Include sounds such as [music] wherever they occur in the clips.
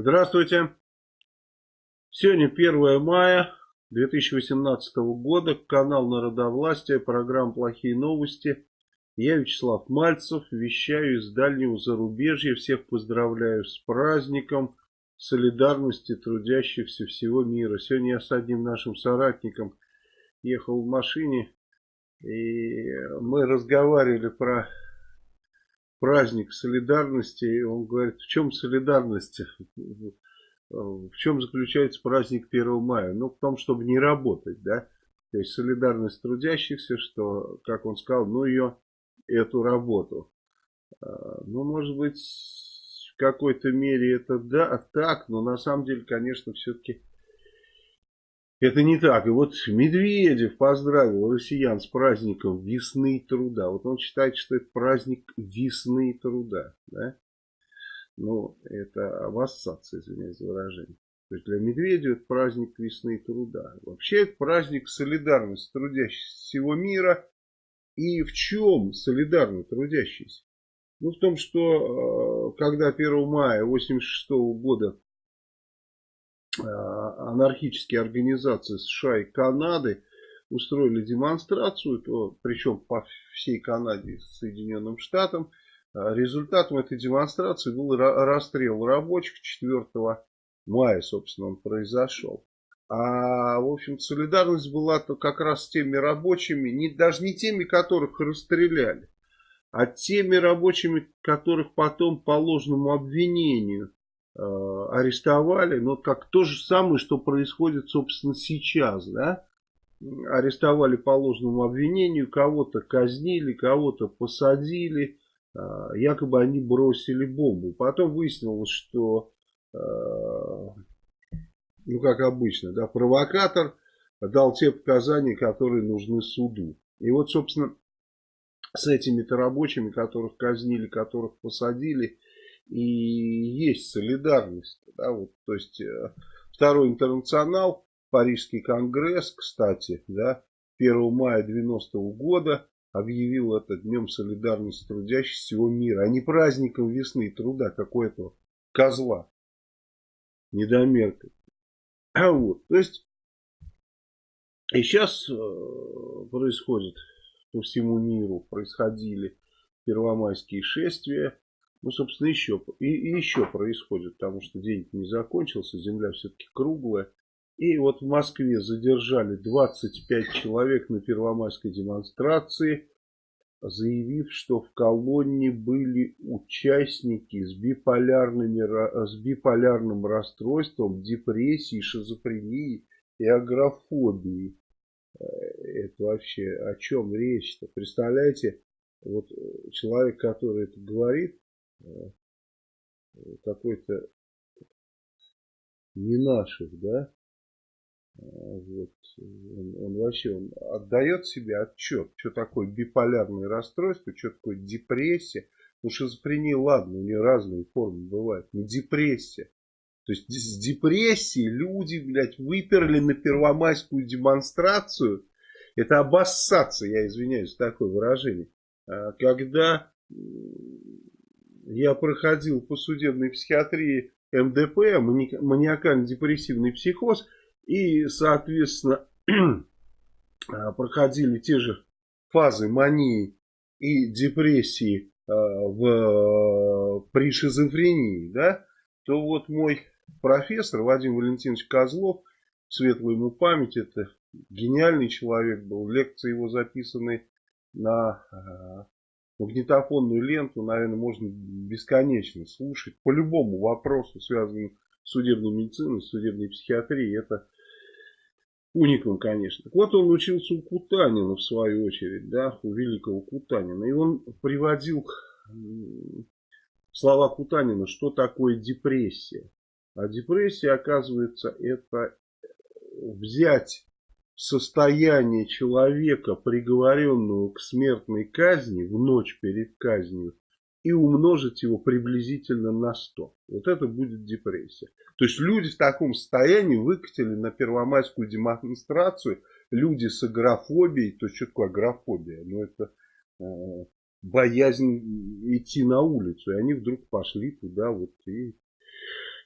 Здравствуйте. Сегодня 1 мая 2018 года. Канал Народовластия. Программа «Плохие новости». Я Вячеслав Мальцев. Вещаю из дальнего зарубежья. Всех поздравляю с праздником солидарности трудящихся всего мира. Сегодня я с одним нашим соратником ехал в машине. И мы разговаривали про праздник солидарности. И он говорит, в чем солидарность? В чем заключается праздник 1 мая? Ну, в том, чтобы не работать, да. То есть солидарность трудящихся, что, как он сказал, ну ее, эту работу. А, ну, может быть, в какой-то мере это да, так, но на самом деле, конечно, все-таки это не так. И вот Медведев поздравил россиян с праздником весны труда. Вот он считает, что это праздник весны труда. Да? Ну, это обоссаться, извиняюсь за выражение. То есть для Медведева это праздник весны труда. Вообще это праздник солидарности трудящихся всего мира. И в чем солидарны трудящиеся? Ну, в том, что э, когда 1 мая 1986 года анархические организации США и Канады устроили демонстрацию, то, причем по всей Канаде с Соединенным Штатам. Э, результатом этой демонстрации был расстрел рабочих 4 мая, собственно, он произошел. А, в общем, солидарность была то как раз с теми рабочими, не, даже не теми, которых расстреляли, а теми рабочими, которых потом по ложному обвинению Э, арестовали, но как то же самое, что происходит, собственно, сейчас, да, арестовали по ложному обвинению, кого-то казнили, кого-то посадили, э, якобы они бросили бомбу. Потом выяснилось, что, э, ну, как обычно, да, провокатор дал те показания, которые нужны суду. И вот, собственно, с этими-то рабочими, которых казнили, которых посадили, и есть солидарность. Да, вот, то есть э, второй интернационал, Парижский конгресс, кстати, да, 1 мая 90 -го года объявил это днем солидарности трудящих всего мира, а не праздником весны труда, какой то козла, недомерка. [clears throat] Вот, то есть, и сейчас э, происходит по всему миру, происходили первомайские шествия, ну, собственно, еще, и, и еще происходит, потому что день не закончился, земля все-таки круглая. И вот в Москве задержали 25 человек на первомайской демонстрации, заявив, что в колонне были участники с, биполярными, с биполярным расстройством, депрессией, шизофренией и агрофобией. Э, это вообще о чем речь-то? Представляете, вот человек, который это говорит, какой-то не наших, да, э, вот, он, он вообще он отдает себе отчет, что такое биполярное расстройство, что такое депрессия. Ну, шизофрения, ладно, у нее разные формы бывают, но депрессия. То есть с депрессией люди, блядь, выперли на первомайскую демонстрацию. Это обоссаться, я извиняюсь, такое выражение. А когда я проходил по судебной психиатрии МДП, маниакально-депрессивный психоз, и, соответственно, [clears throat] а, проходили те же фазы мании и депрессии а, в, при шизофрении, да, то вот мой профессор Вадим Валентинович Козлов, светлую ему память, это гениальный человек был, лекции его записаны на а, магнитофонную ленту, наверное, можно бесконечно слушать. По любому вопросу, связанному с судебной медициной, с судебной психиатрией, это уникум, конечно. Так вот, он учился у Кутанина, в свою очередь, да, у великого Кутанина. И он приводил слова Кутанина, что такое депрессия. А депрессия, оказывается, это взять состояние человека, приговоренного к смертной казни в ночь перед казнью, и умножить его приблизительно на 100. Вот это будет депрессия. То есть люди в таком состоянии выкатили на первомайскую демонстрацию люди с агрофобией. То есть что такое агрофобия? Ну это э, боязнь идти на улицу. И они вдруг пошли туда вот и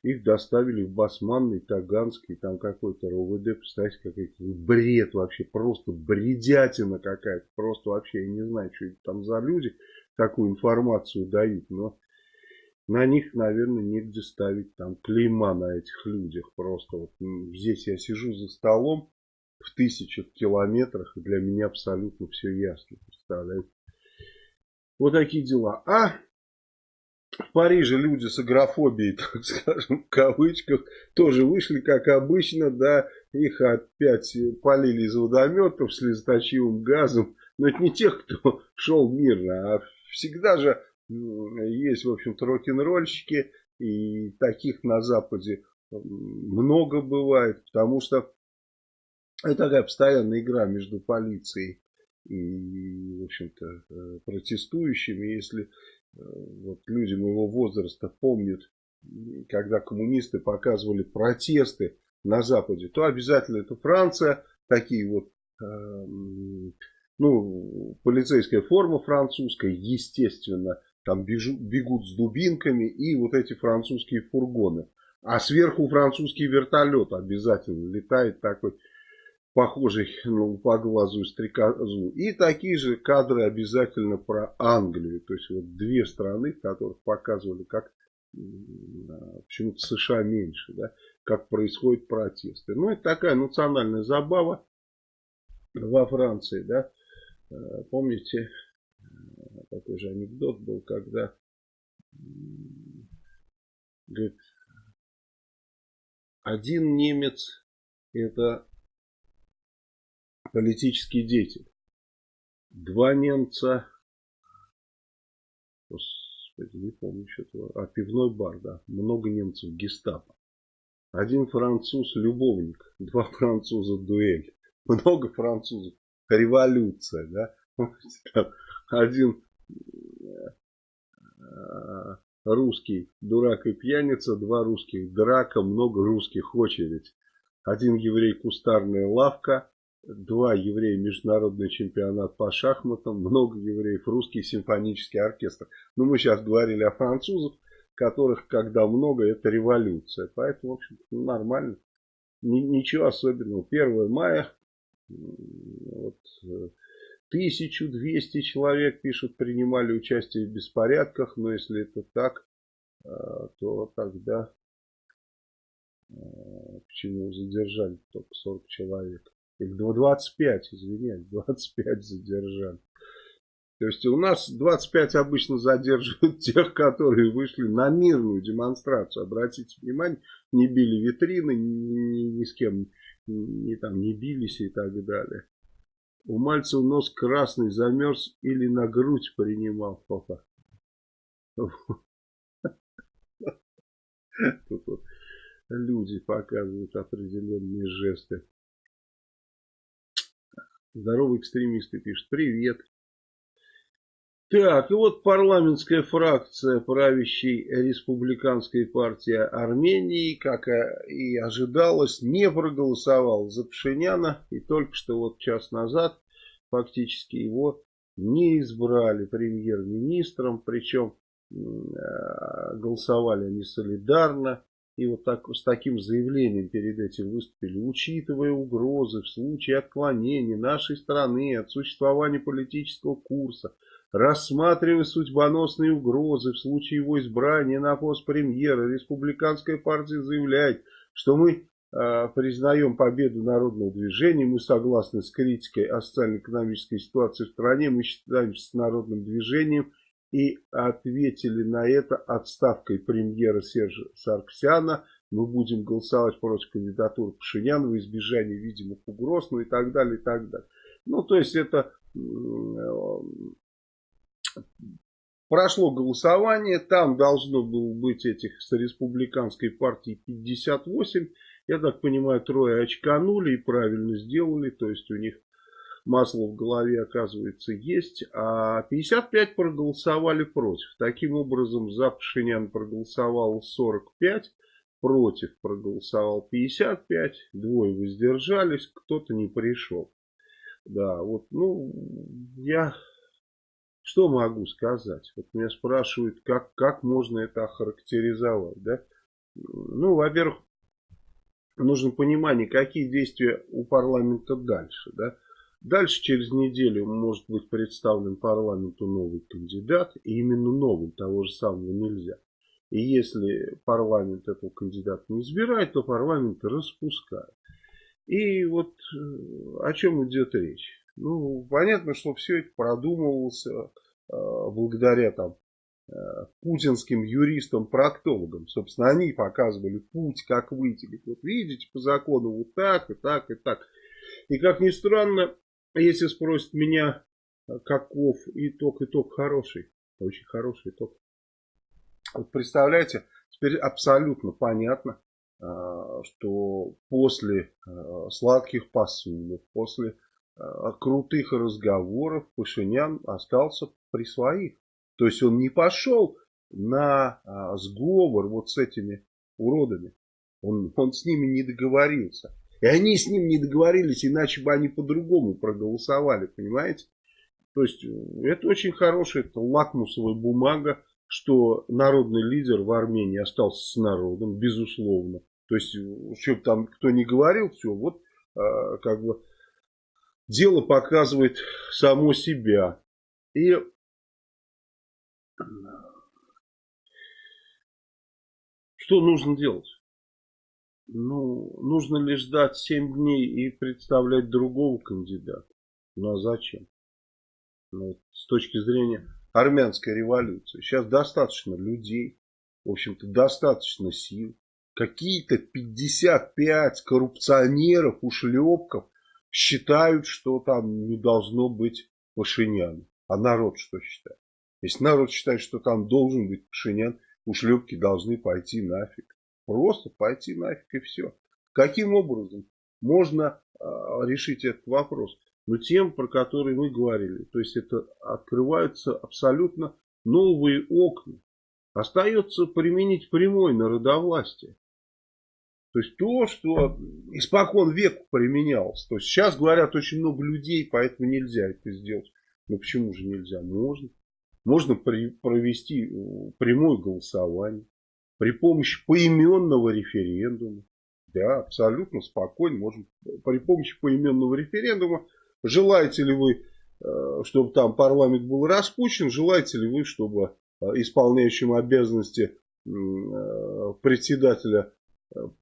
их доставили в Басманный, Таганский, там какой-то РОВД, представляете, какой-то бред вообще, просто бредятина какая-то, просто вообще, я не знаю, что это там за люди, такую информацию дают, но на них, наверное, негде ставить там клейма на этих людях, просто вот здесь я сижу за столом в тысячах километрах, и для меня абсолютно все ясно, представляете. Вот такие дела. А в Париже люди с агрофобией, [laughs] так скажем, в кавычках, тоже вышли, как обычно, да, их опять полили из водометов слезоточивым газом. Но это не тех, кто [laughs] шел мирно, а всегда же есть, в общем-то, рок-н-ролльщики, и таких на Западе много бывает, потому что это такая постоянная игра между полицией и, в общем-то, э, протестующими. Если вот люди моего возраста помнят, когда коммунисты показывали протесты на Западе, то обязательно это Франция, такие вот, э, ну, полицейская форма французская, естественно, там бегут с дубинками и вот эти французские фургоны. А сверху французский вертолет обязательно летает такой похожий ну, по глазу стрекозу. И такие же кадры обязательно про Англию. То есть вот две страны, которых показывали, как почему-то США меньше, да, как происходят протесты. Ну, это такая национальная забава во Франции, да. Э, помните, э, такой же анекдот был, когда говорит, один немец это политический деятель. Два немца, господи, не помню что-то, а пивной бар, да, много немцев гестапо. Один француз любовник, [laughs] два француза дуэль, много французов, революция, да. [laughs] Один э, русский дурак и пьяница, два русских драка, много русских очередь. Один еврей кустарная лавка, два еврея международный чемпионат по шахматам, много евреев, русский симфонический оркестр. Но мы сейчас говорили о французах, которых, когда много, это революция. Поэтому, в общем нормально. Ничего особенного. 1 мая, вот, 1200 человек, пишут, принимали участие в беспорядках. Но если это так, э, то тогда э, почему задержали только 40 человек? Их 25, извиняюсь, 25 задержали. То есть у нас 25 обычно задерживают [laughs] тех, которые вышли на мирную демонстрацию. Обратите внимание, не били витрины, ни, ни, ни с кем не, там, не бились и так далее. У Мальцева нос красный замерз или на грудь принимал папа. [laughs] Тут вот люди показывают определенные жесты. Здоровые экстремисты пишут. Привет. Так, и вот парламентская фракция правящей республиканской партии Армении, как и ожидалось, не проголосовала за Пшиняна. И только что вот час назад фактически его не избрали премьер-министром. Причем э, голосовали они солидарно. И вот так, с таким заявлением перед этим выступили, учитывая угрозы в случае отклонения нашей страны от существования политического курса, рассматривая судьбоносные угрозы в случае его избрания на пост премьера, республиканская партия заявляет, что мы э, признаем победу народного движения, мы согласны с критикой о социально-экономической ситуации в стране, мы считаемся с народным движением и ответили на это отставкой премьера Сержа Сарксяна. Мы будем голосовать против кандидатуры Пашиняна в избежание видимых угроз, ну и так далее, и так далее. Ну, то есть это прошло голосование, там должно было быть этих с республиканской партии 58. Я так понимаю, трое очканули и правильно сделали, то есть у них масло в голове, оказывается, есть, а 55 проголосовали против. Таким образом, за Пашинян проголосовал 45, против проголосовал 55, двое воздержались, кто-то не пришел. Да, вот, ну, я что могу сказать? Вот меня спрашивают, как, как можно это охарактеризовать, да? ну, во-первых, нужно понимание, какие действия у парламента дальше. Да? Дальше, через неделю, может быть представлен парламенту новый кандидат. И именно новый, того же самого нельзя. И если парламент этого кандидата не избирает, то парламент распускает. И вот э, о чем идет речь. Ну, понятно, что все это продумывалось э, благодаря там э, путинским юристам-проктологам. Собственно, они показывали путь, как выйти. Вот видите, по закону вот так, и так, и так. И как ни странно, если спросят меня, каков итог, итог хороший. Очень хороший итог. Вот представляете, теперь абсолютно понятно, а, что после а, сладких посылов, после а, крутых разговоров Пашинян остался при своих. То есть он не пошел на сговор вот с этими уродами. Он, он с ними не договорился. И они с ним не договорились, иначе бы они по-другому проголосовали, понимаете? То есть это очень хорошая это лакмусовая бумага что народный лидер в Армении остался с народом, безусловно. То есть, что там кто не говорил, все, вот а, как бы дело показывает само себя. И что нужно делать? Ну, нужно ли ждать 7 дней и представлять другого кандидата? Ну а зачем? Ну, с точки зрения армянской революции. Сейчас достаточно людей, в общем-то, достаточно сил. Какие-то 55 коррупционеров, ушлепков считают, что там не должно быть Пашиняна. А народ что считает? Если народ считает, что там должен быть Пашинян, ушлепки должны пойти нафиг. Просто пойти нафиг и все. Каким образом можно э, решить этот вопрос? но тем, про которые мы говорили. То есть это открываются абсолютно новые окна. Остается применить прямой народовластие. То есть то, что испокон веку применялось. То есть сейчас говорят очень много людей, поэтому нельзя это сделать. Но почему же нельзя? Можно. Можно при, провести э, прямое голосование при помощи поименного референдума. Да, абсолютно спокойно можем при помощи поименного референдума Желаете ли вы, э, чтобы там парламент был распущен? Желаете ли вы, чтобы э, исполняющим обязанности э, председателя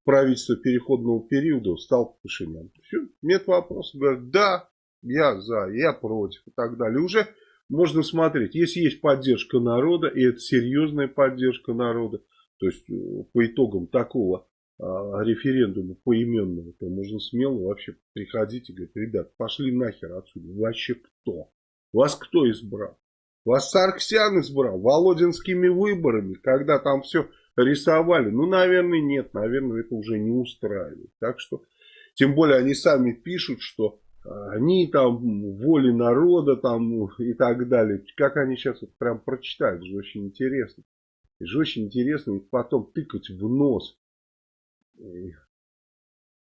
правительства переходного периода стал Пашинян? Все, нет вопросов. Говорят, да, я за, я против и так далее. Уже можно смотреть, если есть поддержка народа, и это серьезная поддержка народа, то есть по итогам такого а, референдума поименного, то можно смело вообще приходить и говорить, ребят, пошли нахер отсюда, вообще кто? Вас кто избрал? Вас Сарксян избрал Володинскими выборами, когда там все рисовали. Ну, наверное, нет, наверное, это уже не устраивает. Так что, тем более они сами пишут, что они там воли народа там и так далее. Как они сейчас это прям прочитают, это же очень интересно. Это же очень интересно и потом тыкать в нос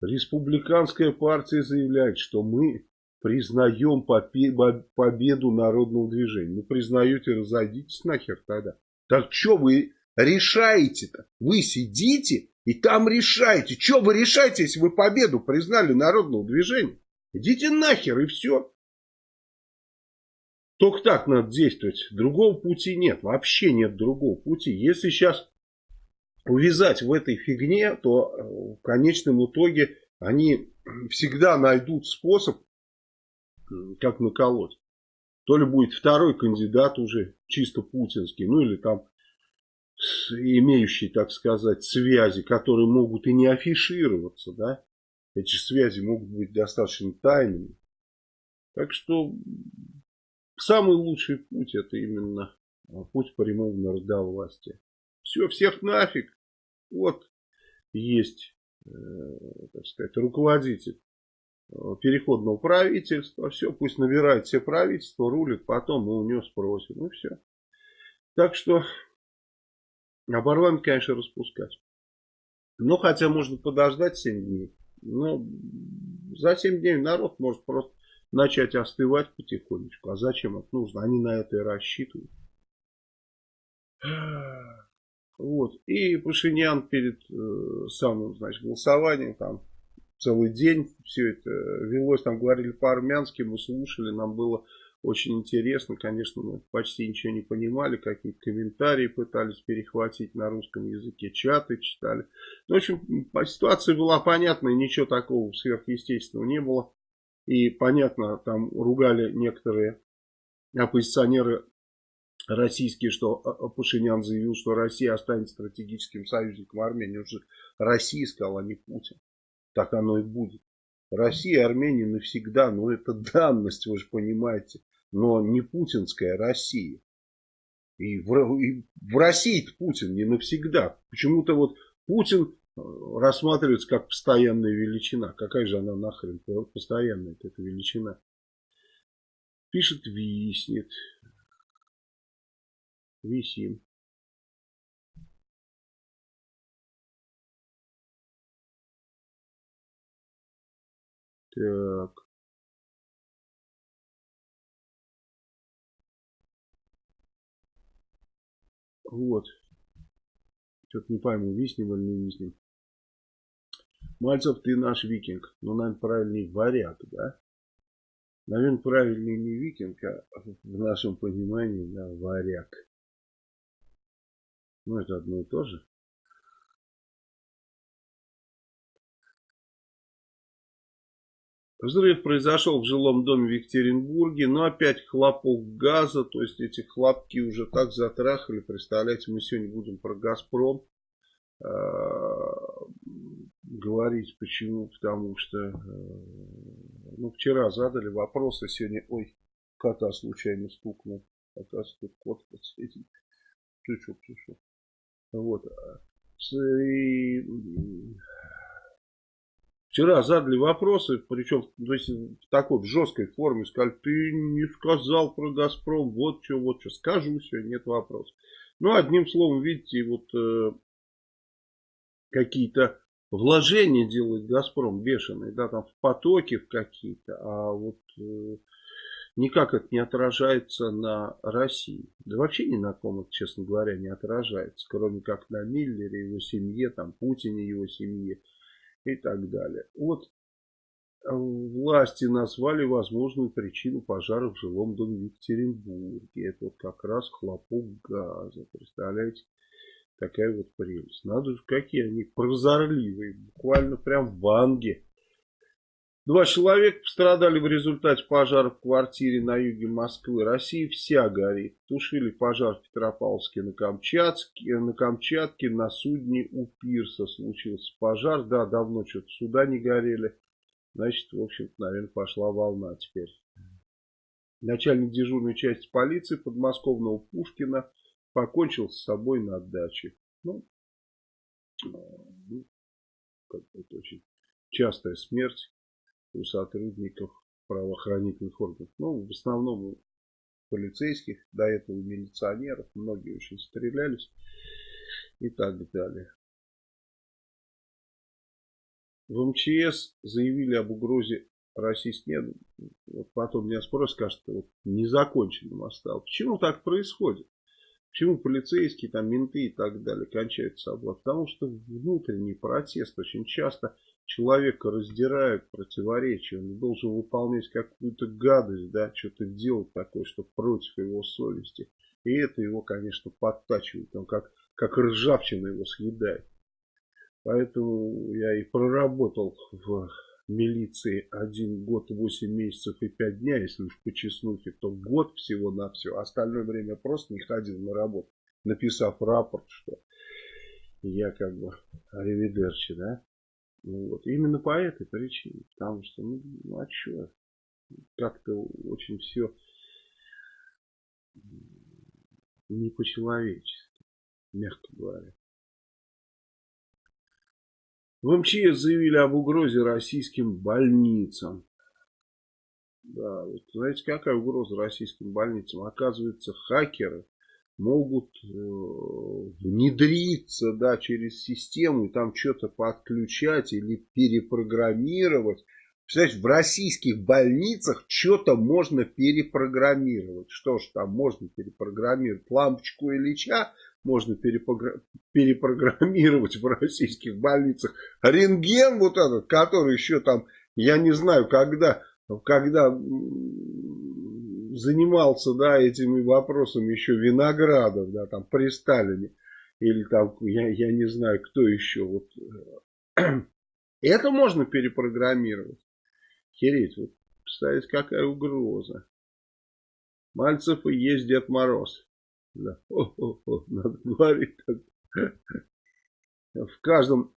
Республиканская партия заявляет, что мы признаем победу народного движения. Ну, признаете, разойдитесь нахер тогда. Так что вы решаете-то? Вы сидите и там решаете. Что вы решаете, если вы победу признали народного движения? Идите нахер и все. Только так надо действовать. Другого пути нет. Вообще нет другого пути. Если сейчас увязать в этой фигне, то э, в конечном итоге они всегда найдут способ, как наколоть. То ли будет второй кандидат уже чисто путинский, ну или там имеющий, так сказать, связи, которые могут и не афишироваться, да. Эти связи могут быть достаточно тайными. Так что самый лучший путь это именно путь прямого народовластия. Все, всех нафиг. Вот есть, э, так сказать, руководитель э, переходного правительства. Все, пусть набирает все правительства, рулит, потом мы у него спросим. Ну все. Так что, а конечно, распускать. Ну, хотя можно подождать 7 дней. Но за 7 дней народ может просто начать остывать потихонечку. А зачем это нужно? Они на это и рассчитывают. Вот. И Пашинян перед э, самым значит, голосованием там целый день все это велось, там говорили по-армянски, мы слушали, нам было очень интересно, конечно, мы почти ничего не понимали, какие-то комментарии пытались перехватить на русском языке, чаты читали. Ну, в общем, ситуация была понятная, ничего такого сверхъестественного не было. И понятно, там ругали некоторые оппозиционеры российские, что Пашинян заявил, что Россия останется стратегическим союзником Армении. Он же Россия сказал, а не Путин. Так оно и будет. Россия и Армения навсегда, ну это данность, вы же понимаете. Но не путинская Россия. И в, и в России Путин не навсегда. Почему-то вот Путин рассматривается как постоянная величина. Какая же она нахрен постоянная эта величина? Пишет, виснет. Висим. Так. Вот. Что-то не пойму, виснем или не виснем. Мальцев, ты наш викинг. Ну, наверное, правильнее варяг, да? Наверное, правильнее не викинг, а в нашем понимании, да, варяг. Ну, это одно и то же. Взрыв произошел в жилом доме в Екатеринбурге, но опять хлопок газа, то есть эти хлопки уже так затрахали, представляете, мы сегодня будем про Газпром э, говорить, почему, потому что, э, ну, вчера задали вопросы, сегодня, ой, кота случайно стукнул, оказывается, тут кот подсветит, чуть-чуть, чуть-чуть, вот, и Вчера задали вопросы, причем то есть, в такой в жесткой форме, сказали, ты не сказал про Газпром, вот что, вот что, скажу, все, нет вопросов. Ну, одним словом, видите, вот э, какие-то вложения делает Газпром бешеные, да, там в потоки в какие-то, а вот э, никак это не отражается на России. Да вообще ни на ком это, честно говоря, не отражается, кроме как на Миллере, его семье, там, Путине, его семье и так далее. Вот э, власти назвали возможную причину пожара в жилом доме в Екатеринбурге. Это вот как раз хлопок газа. Представляете? Такая вот прелесть. Надо же, какие они прозорливые. Буквально прям в ванге Два человека пострадали в результате пожара в квартире на юге Москвы. Россия вся горит. Тушили пожар в Петропавловске на Камчатке. На Камчатке на судне у пирса случился пожар. Да, давно что-то суда не горели. Значит, в общем-то, наверное, пошла волна теперь. Начальник дежурной части полиции подмосковного Пушкина покончил с собой на даче. Ну, ну это очень частая смерть у сотрудников правоохранительных органов. Ну, в основном у полицейских, до этого у милиционеров, многие очень стрелялись и так далее. В МЧС заявили об угрозе российских нет. Вот потом меня спросят, скажут, вот незаконченным осталось. Почему так происходит? Почему полицейские, там, менты и так далее кончают собой? Потому что внутренний протест очень часто человека раздирают противоречия. Он должен выполнять какую-то гадость, да, что-то делать такое, что против его совести. И это его, конечно, подтачивает. Он как, как ржавчина его съедает. Поэтому я и проработал в милиции один год, восемь месяцев и пять дня, если уж по честнухе, то год всего на все. Остальное время просто не ходил на работу, написав рапорт, что я как бы ревидерчи, да. Ну, вот. Именно по этой причине. Потому что, ну, ну а что? Как-то очень все не по-человечески, мягко говоря. В МЧС заявили об угрозе российским больницам. Да, вот знаете, какая угроза российским больницам? Оказывается, хакеры могут э, внедриться да, через систему и там что-то подключать или перепрограммировать. Представляете, в российских больницах что-то можно перепрограммировать. Что ж там можно перепрограммировать? Лампочку Ильича можно перепрограммировать в российских больницах. Рентген вот этот, который еще там, я не знаю, когда, когда занимался, да, этими вопросами еще Виноградов, да, там при Сталине, или там, я, я не знаю, кто еще, вот, [clears throat] это можно перепрограммировать. Хереть, вот, представить, какая угроза. Мальцев и есть Дед Мороз. Да. Надо говорить так. В каждом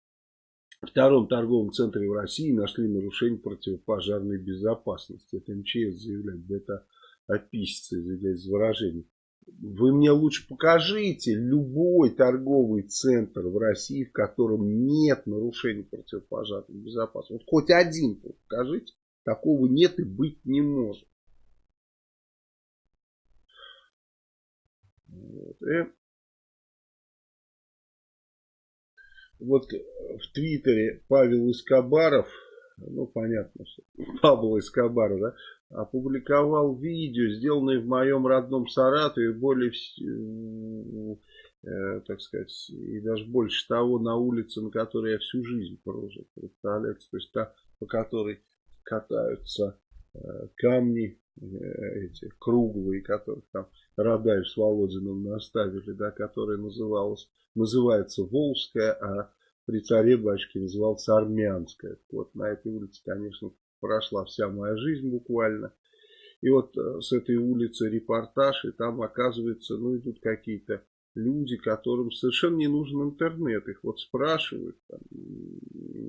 втором торговом центре в России нашли нарушение противопожарной безопасности. Это МЧС заявляет. Это описится, из выражений. Вы мне лучше покажите любой торговый центр в России, в котором нет нарушений противопожарной безопасности. Вот хоть один покажите. Такого нет и быть не может. Вот. Вот в Твиттере Павел Искобаров, ну понятно, что [laughs] Павел Искобаров, да, опубликовал видео, сделанное в моем родном Саратове, более, э, так сказать, и даже больше того, на улице, на которой я всю жизнь прожил, представляете, то есть та, по которой катаются э, камни, э, эти круглые, которых там Радаев с Володиным наставили, да, которая называлась, называется Волжская, а при царе батюшке назывался Армянская. Вот на этой улице, конечно, прошла вся моя жизнь буквально. И вот э, с этой улицы репортаж, и там оказывается, ну идут какие-то люди, которым совершенно не нужен интернет. Их вот спрашивают, там,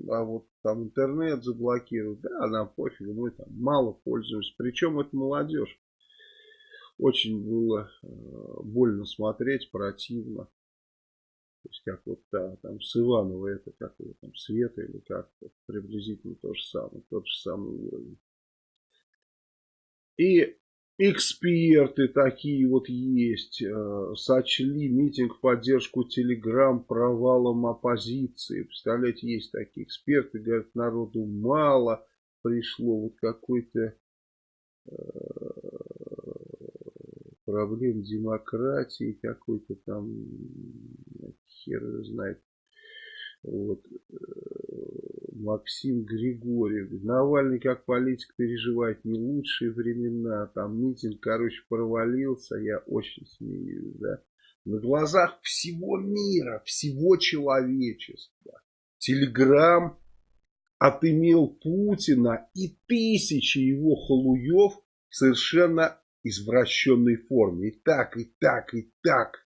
а вот там интернет заблокируют. Да, нам пофиг, мы там мало пользуемся. Причем это молодежь. Очень было э, больно смотреть, противно. То есть как вот да, там с Иванова это как его там Света или как приблизительно то же самое, тот же самый уровень. И эксперты такие вот есть, э, сочли митинг в поддержку Телеграм провалом оппозиции. Представляете, есть такие эксперты, говорят, народу мало пришло, вот какой-то э, проблем демократии какой-то там, хер знает. Вот. Э, Максим Григорьев. Навальный как политик переживает не лучшие времена. Там митинг, короче, провалился. Я очень смеюсь, да. На глазах всего мира, всего человечества. Телеграм отымел Путина и тысячи его халуев совершенно извращенной форме. И так, и так, и так.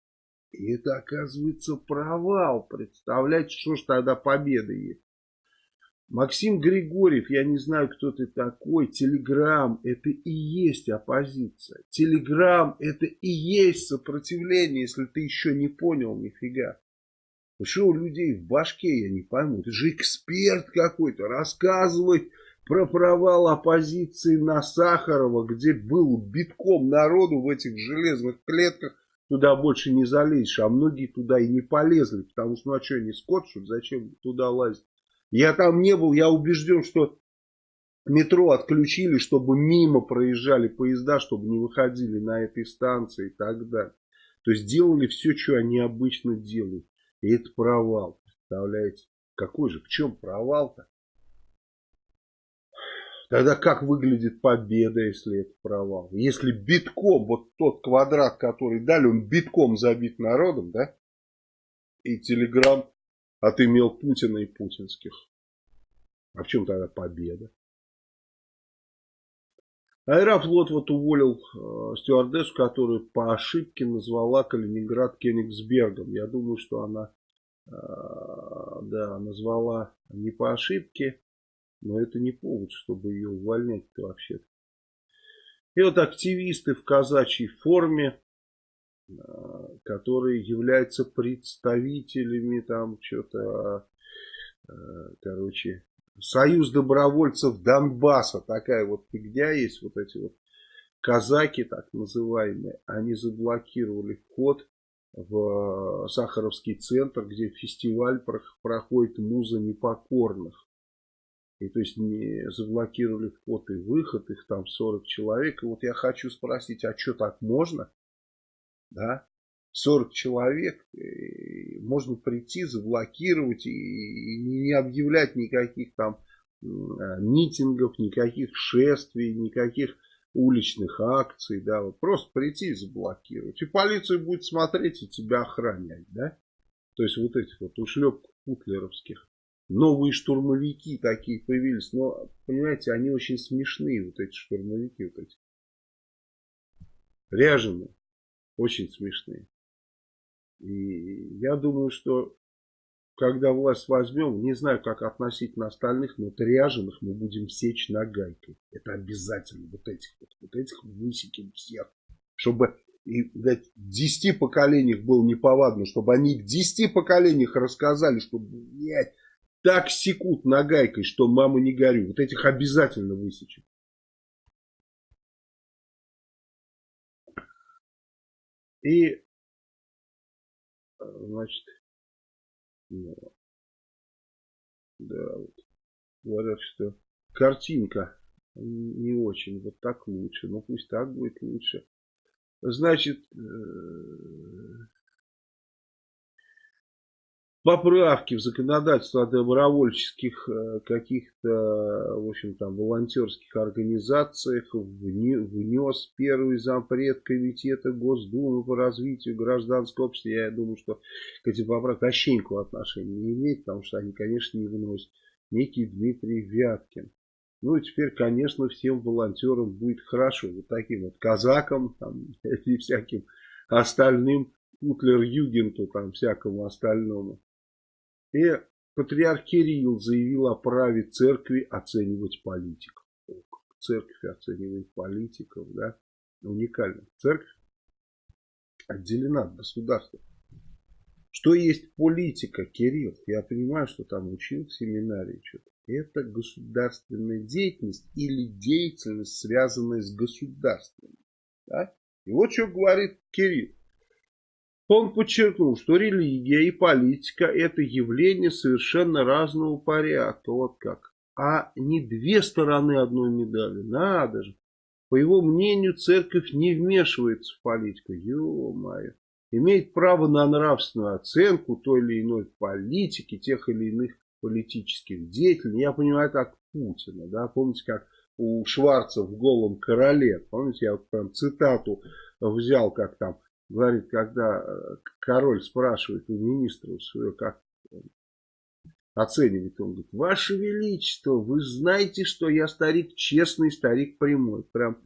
И это оказывается провал. Представляете, что ж тогда победа есть? Максим Григорьев, я не знаю, кто ты такой. Телеграм, это и есть оппозиция. Телеграм, это и есть сопротивление, если ты еще не понял нифига. Что у людей в башке, я не пойму. Ты же эксперт какой-то, рассказывай про провал оппозиции на Сахарова, где был битком народу в этих железных клетках, туда больше не залезешь, а многие туда и не полезли, потому что, ну а что, не скотчут, зачем туда лазить? Я там не был, я убежден, что метро отключили, чтобы мимо проезжали поезда, чтобы не выходили на этой станции и так далее. То есть делали все, что они обычно делают. И это провал, представляете? Какой же, в чем провал-то? Тогда как выглядит победа, если это провал? Если битком, вот тот квадрат, который дали, он битком забит народом, да? И Телеграм отымел Путина и путинских. А в чем тогда победа? Аэрофлот вот уволил э, стюардессу, которую по ошибке назвала Калининград Кенигсбергом. Я думаю, что она э, да, назвала не по ошибке, но это не повод, чтобы ее увольнять-то вообще-то. И вот активисты в казачьей форме, э, которые являются представителями там что-то, э, короче, Союз добровольцев Донбасса, такая вот фигня есть, вот эти вот казаки так называемые, они заблокировали вход в Сахаровский центр, где фестиваль проходит муза непокорных. И то есть не заблокировали вход и выход, их там 40 человек. И вот я хочу спросить, а что так можно? Да? 40 человек, можно прийти, заблокировать и не объявлять никаких там митингов, никаких шествий, никаких уличных акций, да, вот просто прийти и заблокировать. И полиция будет смотреть и тебя охранять, да. То есть вот этих вот ушлепков путлеровских. Новые штурмовики такие появились. Но, понимаете, они очень смешные, вот эти штурмовики, вот эти. Ряженые. Очень смешные. И я думаю, что когда власть возьмем, не знаю, как относительно остальных, но ряженых мы будем сечь нагайкой. Это обязательно. Вот этих вот, вот этих высеким всех. Чтобы и, в десяти поколениях было неповадно, чтобы они в десяти поколениях рассказали, что, блядь, так секут нагайкой, что мама не горю. Вот этих обязательно высечем. И, значит, ну, да, вот, говорят, что картинка не очень, вот так лучше, ну пусть так будет лучше. Значит, э, поправки в законодательство о добровольческих э, каких-то, в общем, там, волонтерских организациях внес первый зампред комитета Госдумы по развитию гражданского общества. Я думаю, что к этим поправкам никакого отношения не имеет, потому что они, конечно, не выносят. Некий Дмитрий Вяткин. Ну и теперь, конечно, всем волонтерам будет хорошо. Вот таким вот казакам там, [laughs] и всяким остальным, Путлер-Югенту, там, всякому остальному. И патриарх Кирилл заявил о праве церкви оценивать политиков. Церковь оценивает политиков, да, уникально. Церковь отделена от государства. Что есть политика, Кирилл? Я понимаю, что там учил в семинарии что-то. Это государственная деятельность или деятельность, связанная с государством. Да? И вот что говорит Кирилл. Он подчеркнул, что религия и политика это явление совершенно разного порядка. Вот как. А не две стороны одной медали. Надо же. По его мнению, церковь не вмешивается в политику. Ё-моё имеет право на нравственную оценку той или иной политики, тех или иных политических деятелей. Я понимаю так Путина. Да? Помните, как у Шварца в «Голом короле». Помните, я вот прям цитату взял, как там говорит, когда э, король спрашивает у министра своего, как оценивает, он говорит, Ваше Величество, вы знаете, что я старик честный, старик прямой. Прям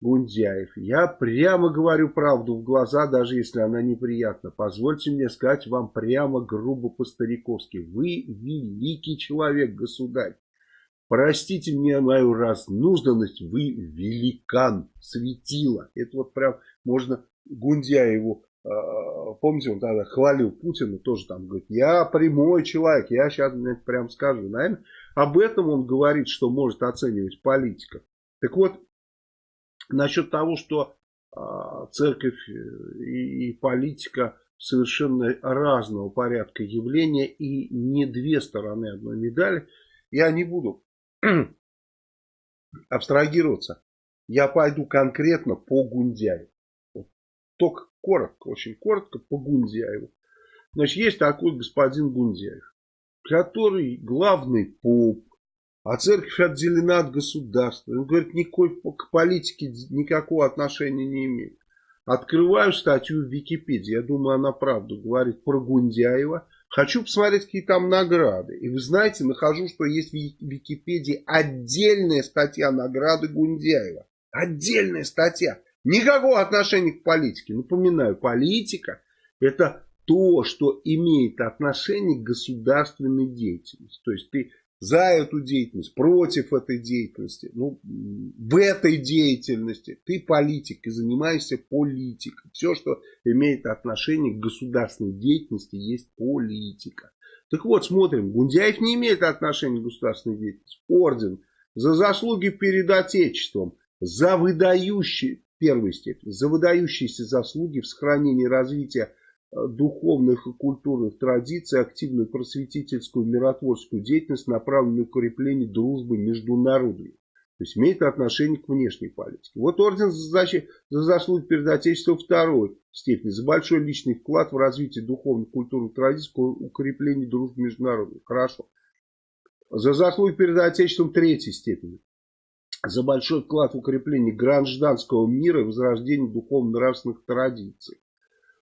Гундяев. Я прямо говорю правду в глаза, даже если она неприятна. Позвольте мне сказать вам прямо грубо по-стариковски. Вы великий человек, государь. Простите мне мою разнужданность, вы великан, светило. Это вот прям можно Гундяеву, э, помните, он тогда хвалил Путина, тоже там говорит, я прямой человек, я сейчас прям скажу. Наверное, об этом он говорит, что может оценивать политика. Так вот, Насчет того, что а, церковь э, и, политика совершенно разного порядка явления и не две стороны одной медали, я не буду [clears throat] абстрагироваться. Я пойду конкретно по Гундяеву. Только коротко, очень коротко по Гундяеву. Значит, есть такой господин Гундяев, который главный поп, а церковь отделена от государства. Он говорит, никакой к политике никакого отношения не имеет. Открываю статью в Википедии. Я думаю, она правду говорит про Гундяева. Хочу посмотреть, какие там награды. И вы знаете, нахожу, что есть в Википедии отдельная статья награды Гундяева. Отдельная статья. Никакого отношения к политике. Напоминаю, политика это то, что имеет отношение к государственной деятельности. То есть ты за эту деятельность, против этой деятельности, ну, в этой деятельности. Ты политик и занимаешься политикой. Все, что имеет отношение к государственной деятельности, есть политика. Так вот, смотрим, Гундяев не имеет отношения к государственной деятельности. Орден за заслуги перед Отечеством, за выдающие, первой степени, за выдающиеся заслуги в сохранении развития Э, духовных и культурных традиций, активную просветительскую миротворческую деятельность, направленную на укрепление дружбы между народами. То есть имеет отношение к внешней политике. Вот орден за, защиту, за заслуги перед Отечеством второй степени. За большой личный вклад в развитие духовной культурной традиции, укрепление дружбы международной. Хорошо. За заслуги перед Отечеством третьей степени. За большой вклад в укрепление гражданского мира и возрождение духовно-нравственных традиций.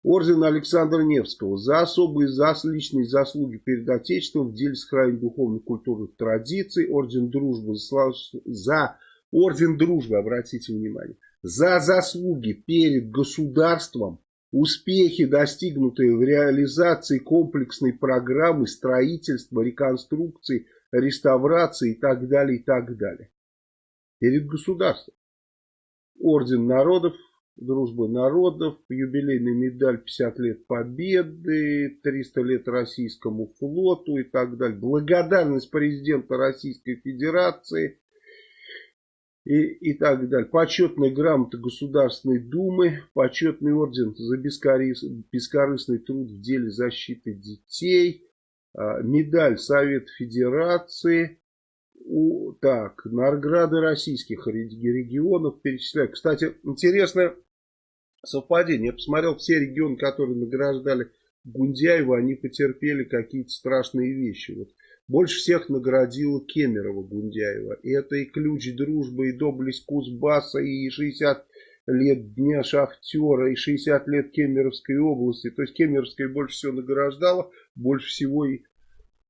Орден Александра Невского за особые зас, личные заслуги перед Отечеством в деле сохранения духовных культурных традиций. Орден Дружбы за, за Орден Дружбы, обратите внимание, за заслуги перед государством, успехи, достигнутые в реализации комплексной программы строительства, реконструкции, реставрации и так далее, и так далее. Перед государством. Орден народов дружбы народов, юбилейная медаль 50 лет победы, 300 лет российскому флоту и так далее. Благодарность президента Российской Федерации и, и так далее. Почетная грамота Государственной Думы, почетный орден за бескорыс, бескорыстный труд в деле защиты детей, а, медаль Совета Федерации, у, так, награды российских регионов перечисляю. Кстати, интересно, совпадение. Я посмотрел все регионы, которые награждали Гундяева, они потерпели какие-то страшные вещи. Вот больше всех наградила Кемерова Гундяева. Это и ключ дружбы, и доблесть Кузбасса, и 60 лет Дня Шахтера, и 60 лет Кемеровской области. То есть Кемеровская больше всего награждала, больше всего и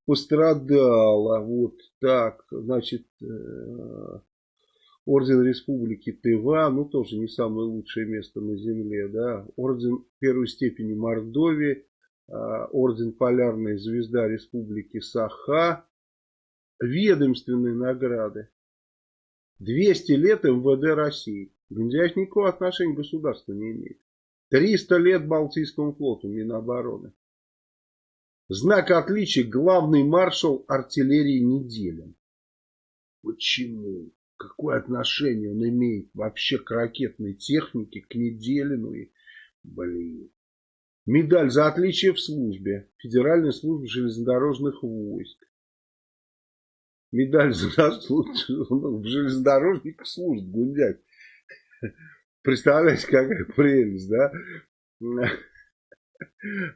пострадала. Вот так, значит, э, Орден Республики Тыва, ну тоже не самое лучшее место на земле, да. Орден первой степени Мордовии, а, Орден Полярная Звезда Республики Саха, ведомственные награды. 200 лет МВД России. Гундяев никакого отношения к государству не имеет. 300 лет Балтийскому флоту Минобороны. Знак отличия главный маршал артиллерии Неделин. Почему? какое отношение он имеет вообще к ракетной технике, к Неделину и, блин. Медаль за отличие в службе. Федеральной службы железнодорожных войск. Медаль за заслуги в железнодорожниках служит Гундяй. Представляете, какая прелесть, да?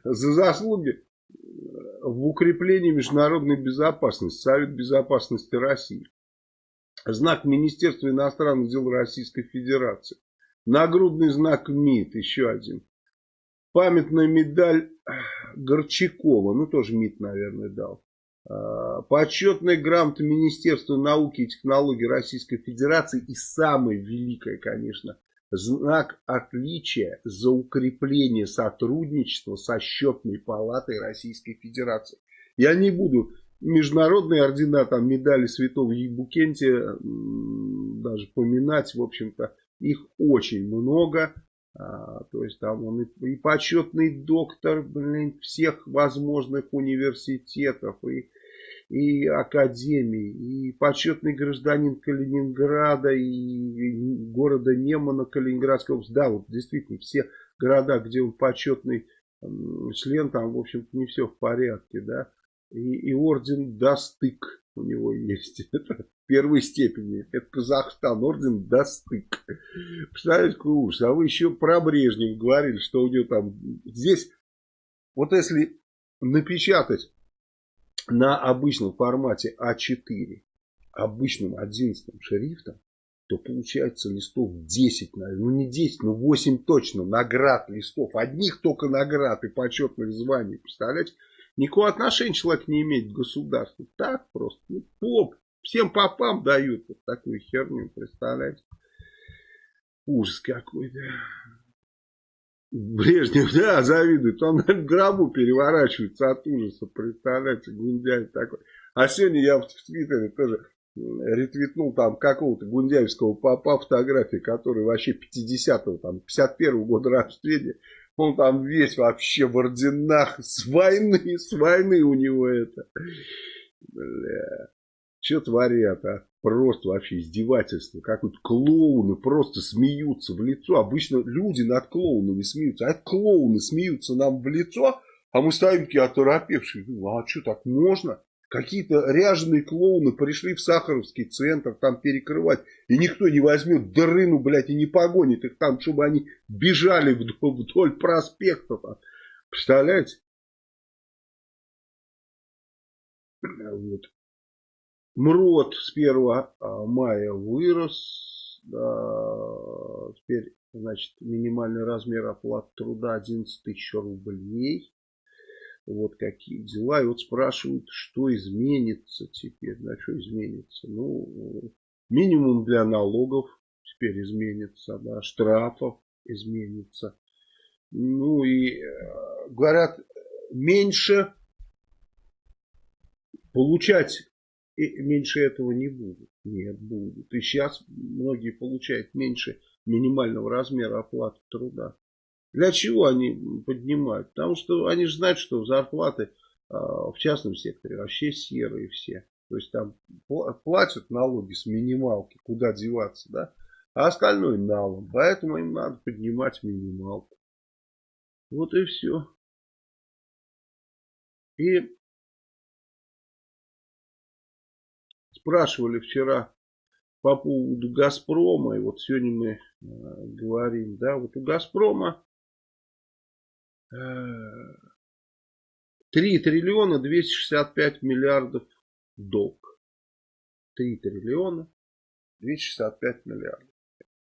За заслуги в укреплении международной безопасности. Совет безопасности России знак Министерства иностранных дел Российской Федерации. Нагрудный знак МИД, еще один. Памятная медаль Горчакова, ну тоже МИД, наверное, дал. А, почетная грамота Министерства науки и технологий Российской Федерации. И самое великое, конечно, знак отличия за укрепление сотрудничества со счетной палатой Российской Федерации. Я не буду международные ордена, там медали святого Ебукентия, даже поминать, в общем-то, их очень много. А, то есть там он и, и почетный доктор блин, всех возможных университетов и, и академий, и почетный гражданин Калининграда и города Немана Калининградской области. Да, вот действительно все города, где он почетный член, там, в общем-то, не все в порядке, да и, и орден Достык у него есть. [laughs] Это первой степени. Это Казахстан, орден Достык. Представляете, какой ужас. А вы еще про Брежнев говорили, что у него там... Здесь, вот если напечатать на обычном формате А4, обычным 11 шрифтом, то получается листов 10, наверное. Ну не 10, но 8 точно наград листов. Одних только наград и почетных званий. Представляете? Никакого отношения человек не имеет к государству. Так просто. Ну, поп. Всем попам дают вот такую херню, представляете? Ужас какой, да. Брежнев, да, завидует. Он в гробу переворачивается от ужаса, представляете, Гундяев такой. А сегодня я в Твиттере тоже ретвитнул там какого-то гундяевского папа фотографии, который вообще 50-го, там, 51-го года рождения. Он там весь вообще в орденах. С войны, с войны у него это. Бля. Что творят, а? Просто вообще издевательство. Как вот клоуны просто смеются в лицо. Обычно люди над клоунами смеются. А клоуны смеются нам в лицо, а мы стоим такие оторопевшие. Ну, а что, так можно? Какие-то ряженые клоуны пришли в Сахаровский центр там перекрывать. И никто не возьмет дрыну, блядь, и не погонит их там, чтобы они бежали вдоль, вдоль проспекта. Там. Представляете? Вот. МРОД с 1 а, мая вырос. Да, теперь, значит, минимальный размер оплаты труда 11 тысяч рублей. Вот какие дела. И вот спрашивают, что изменится теперь. На что изменится? Ну, минимум для налогов теперь изменится, да, штрафов изменится. Ну и э, говорят, меньше получать и меньше этого не будет. Нет, будет. И сейчас многие получают меньше минимального размера оплаты труда. Для чего они поднимают? Потому что они же знают, что зарплаты а, в частном секторе вообще серые все. То есть там платят налоги с минималки, куда деваться, да? А остальное налом. Поэтому им надо поднимать минималку. Вот и все. И спрашивали вчера по поводу Газпрома, и вот сегодня мы э, говорим, да, вот у Газпрома 3 триллиона 265 миллиардов долг. 3 триллиона 265 миллиардов.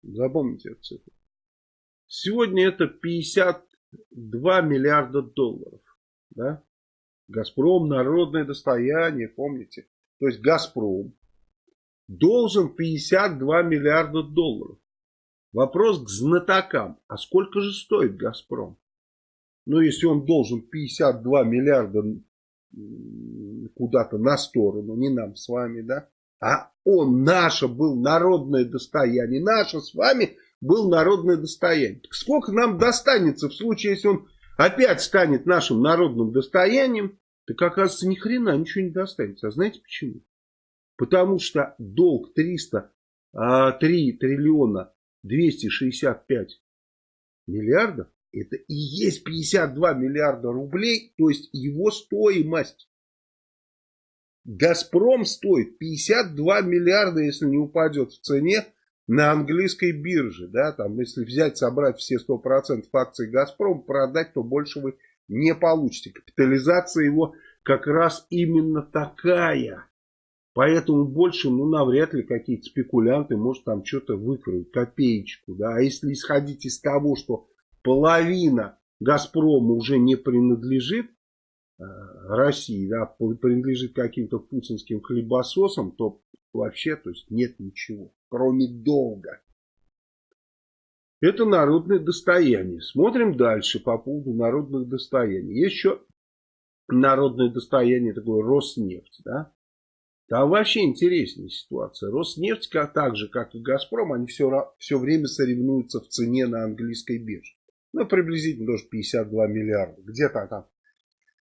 Запомните эту цифру. Сегодня это 52 миллиарда долларов. Да? Газпром народное достояние, помните? То есть Газпром должен 52 миллиарда долларов. Вопрос к знатокам. А сколько же стоит Газпром? Но если он должен 52 миллиарда куда-то на сторону, не нам с вами, да, а он, наше был народное достояние, наше с вами был народное достояние. Так сколько нам достанется в случае, если он опять станет нашим народным достоянием, так оказывается ни хрена ничего не достанется. А знаете почему? Потому что долг 303 а, триллиона 265 миллиардов это и есть 52 миллиарда рублей, то есть его стоимость. Газпром стоит 52 миллиарда, если не упадет в цене на английской бирже. Да, там, если взять, собрать все 100% акций Газпром, продать, то больше вы не получите. Капитализация его как раз именно такая. Поэтому больше, ну, навряд ли какие-то спекулянты, может, там что-то выкроют, копеечку, да. А если исходить из того, что половина Газпрома уже не принадлежит э, России, да, принадлежит каким-то путинским хлебососам, то вообще то есть нет ничего, кроме долга. Это народное достояние. Смотрим дальше по поводу народных достояний. Есть еще народное достояние такое Роснефть. Да? Там вообще интересная ситуация. Роснефть, как, так же как и Газпром, они все, все время соревнуются в цене на английской бирже. Ну, приблизительно тоже 52 миллиарда. Где-то там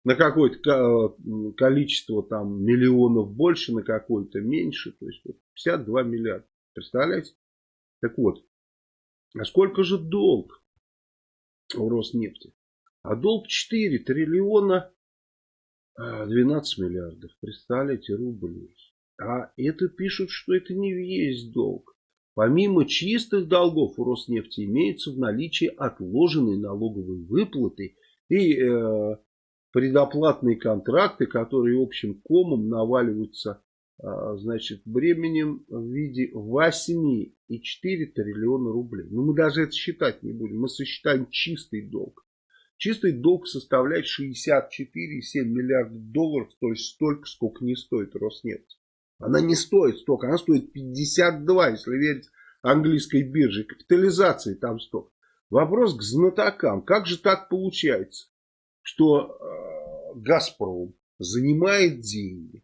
на какое-то количество там миллионов больше, на какое-то меньше. То есть 52 миллиарда. Представляете? Так вот, а сколько же долг у Роснефти? А долг 4 триллиона 12 миллиардов. Представляете, рублей. А это пишут, что это не весь долг. Помимо чистых долгов у Роснефти имеются в наличии отложенные налоговые выплаты и э, предоплатные контракты, которые общим комом наваливаются значит, бременем в виде 8,4 триллиона рублей. Но ну, мы даже это считать не будем. Мы сосчитаем чистый долг. Чистый долг составляет 64,7 миллиардов долларов, то есть столько, сколько не стоит Роснефть. Она не стоит столько, она стоит 52, если верить английской бирже. Капитализации там столько. Вопрос к знатокам. Как же так получается, что э, Газпром занимает деньги,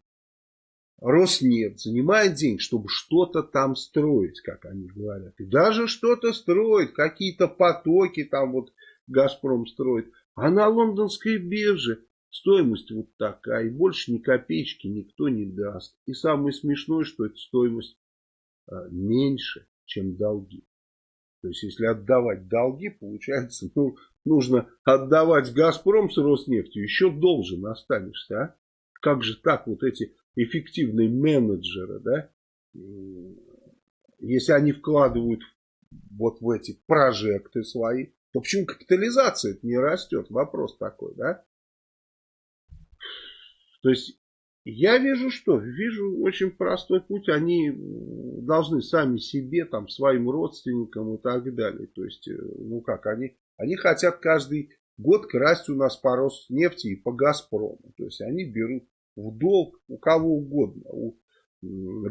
Роснефть занимает деньги, чтобы что-то там строить, как они говорят. И даже что-то строит, какие-то потоки там вот Газпром строит. А на лондонской бирже Стоимость вот такая, и больше ни копеечки никто не даст. И самое смешное, что эта стоимость а, меньше, чем долги. То есть, если отдавать долги, получается, ну, нужно отдавать Газпром с Роснефтью, еще должен останешься, а? Как же так вот эти эффективные менеджеры, да, если они вкладывают вот в эти прожекты свои, то почему капитализация не растет? Вопрос такой, да? То есть я вижу что? Вижу очень простой путь. Они должны сами себе, там, своим родственникам и так далее. То есть, э, ну как, они, они хотят каждый год красть у нас по Роснефти и по Газпрому. То есть они берут в долг у кого угодно. У,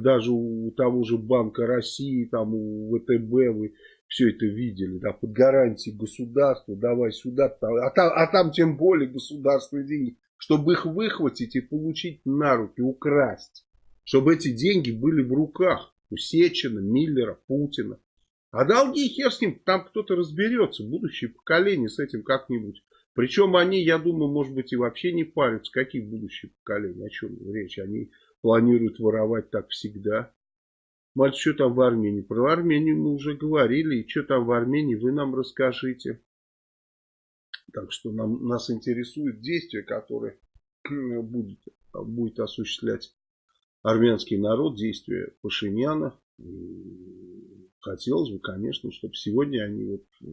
даже у того же Банка России, там у ВТБ вы все это видели, да, под гарантией государства, давай сюда, а там, а там тем более государственные деньги, чтобы их выхватить и получить на руки, украсть. Чтобы эти деньги были в руках у Сечина, Миллера, Путина. А долги хер с ним, там кто-то разберется, будущее поколение с этим как-нибудь. Причем они, я думаю, может быть и вообще не парятся. Какие будущие поколения, о чем речь? Они планируют воровать так всегда. Мальчик, что там в Армении? Про Армению мы уже говорили. И что там в Армении, вы нам расскажите. Так что нам, нас интересует действие, которое будет, будет осуществлять армянский народ, действия Пашиняна. Хотелось бы, конечно, чтобы сегодня они вот э,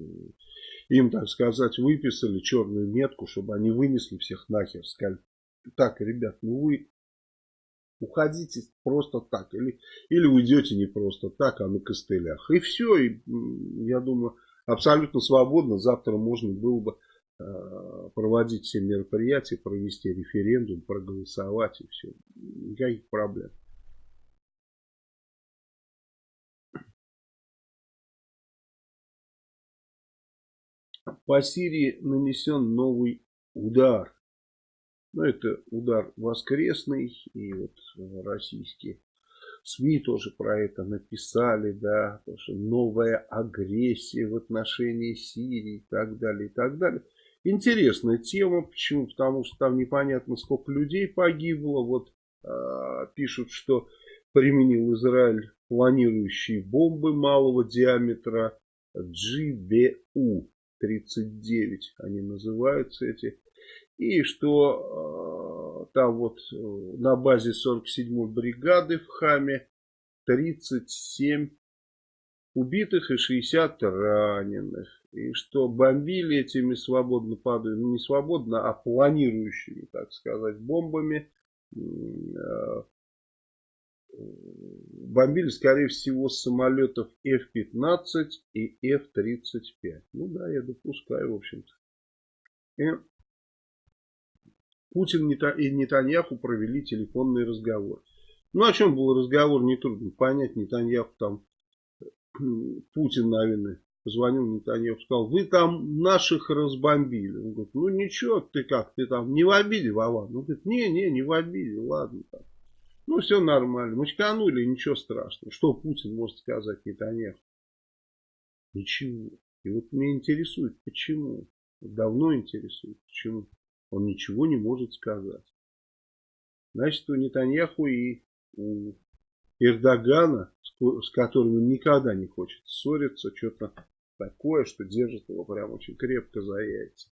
им, так сказать, выписали черную метку, чтобы они вынесли всех нахер, сказали, так, ребят, ну вы уходите просто так, или, или уйдете не просто так, а на костылях. И все, и, я думаю, абсолютно свободно завтра можно было бы э, проводить все мероприятия, провести референдум, проголосовать и все. Никаких проблем. По Сирии нанесен новый удар. Ну, это удар воскресный. И вот э, российские СМИ тоже про это написали. Да, что новая агрессия в отношении Сирии и так далее. И так далее. Интересная тема. Почему? Потому что там непонятно сколько людей погибло. Вот э, пишут, что применил Израиль планирующие бомбы малого диаметра GBU. 39 они называются эти. И что э, там вот э, на базе 47-й бригады в Хаме 37 убитых и 60 раненых. И что бомбили этими свободно падают, ну не свободно, а планирующими, так сказать, бомбами э, бомбили, скорее всего, самолетов F-15 и F-35. Ну да, я допускаю, в общем-то. Путин и Нетаньяху провели телефонный разговор. Ну, о чем был разговор, нетрудно понять. Нетаньяху там, [clears throat] Путин, наверное, позвонил Нетаньяху, сказал, вы там наших разбомбили. Он говорит, ну ничего, ты как, ты там не в обиде, Вован? Он говорит, не, не, не в обиде, ладно там. Ну, все нормально. Мочканули, ничего страшного. Что Путин может сказать Нетаньяху? Ничего. И вот меня интересует, почему. Давно интересует, почему. Он ничего не может сказать. Значит, у Нетаньяху и у Эрдогана, с которым он никогда не хочет ссориться, что-то такое, что держит его прям очень крепко за яйца.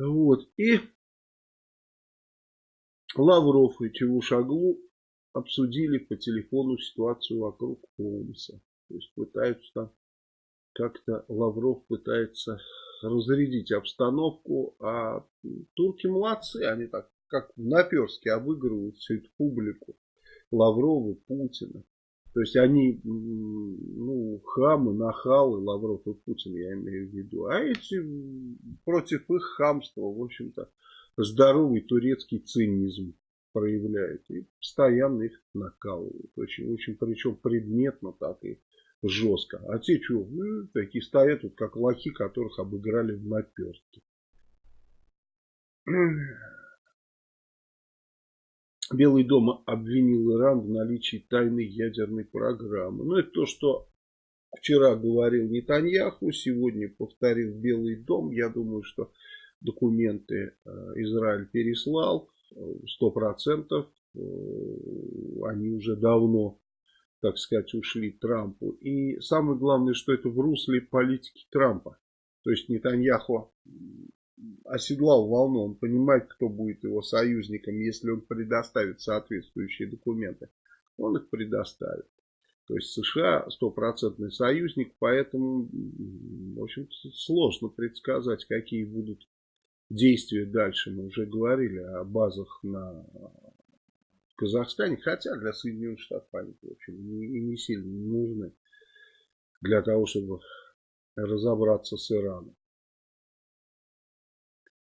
Вот. И Лавров и Чевушаглу обсудили по телефону ситуацию вокруг Хомса. То есть пытаются там как-то Лавров пытается разрядить обстановку, а турки молодцы, они так как наперски обыгрывают всю эту публику Лаврова, Путина. То есть они, ну, хамы, нахалы, Лавров и Путин, я имею в виду. А эти против их хамства, в общем-то, здоровый турецкий цинизм проявляют и постоянно их накалывают. Очень, очень причем предметно так и жестко. А те что, ну, такие стоят вот как лохи, которых обыграли в наперстке. Белый дом обвинил Иран в наличии тайной ядерной программы. Ну, это то, что вчера говорил Нетаньяху, сегодня повторил Белый дом. Я думаю, что документы э, Израиль переслал, сто процентов э, они уже давно, так сказать, ушли Трампу. И самое главное, что это в русле политики Трампа. То есть Нетаньяху оседлал волну, он понимает, кто будет его союзником, если он предоставит соответствующие документы. Он их предоставит. То есть США стопроцентный союзник, поэтому, в общем сложно предсказать, какие будут действия дальше. Мы уже говорили о базах на Казахстане, хотя для Соединенных Штатов они, в общем, не, не сильно нужны для того, чтобы разобраться с Ираном.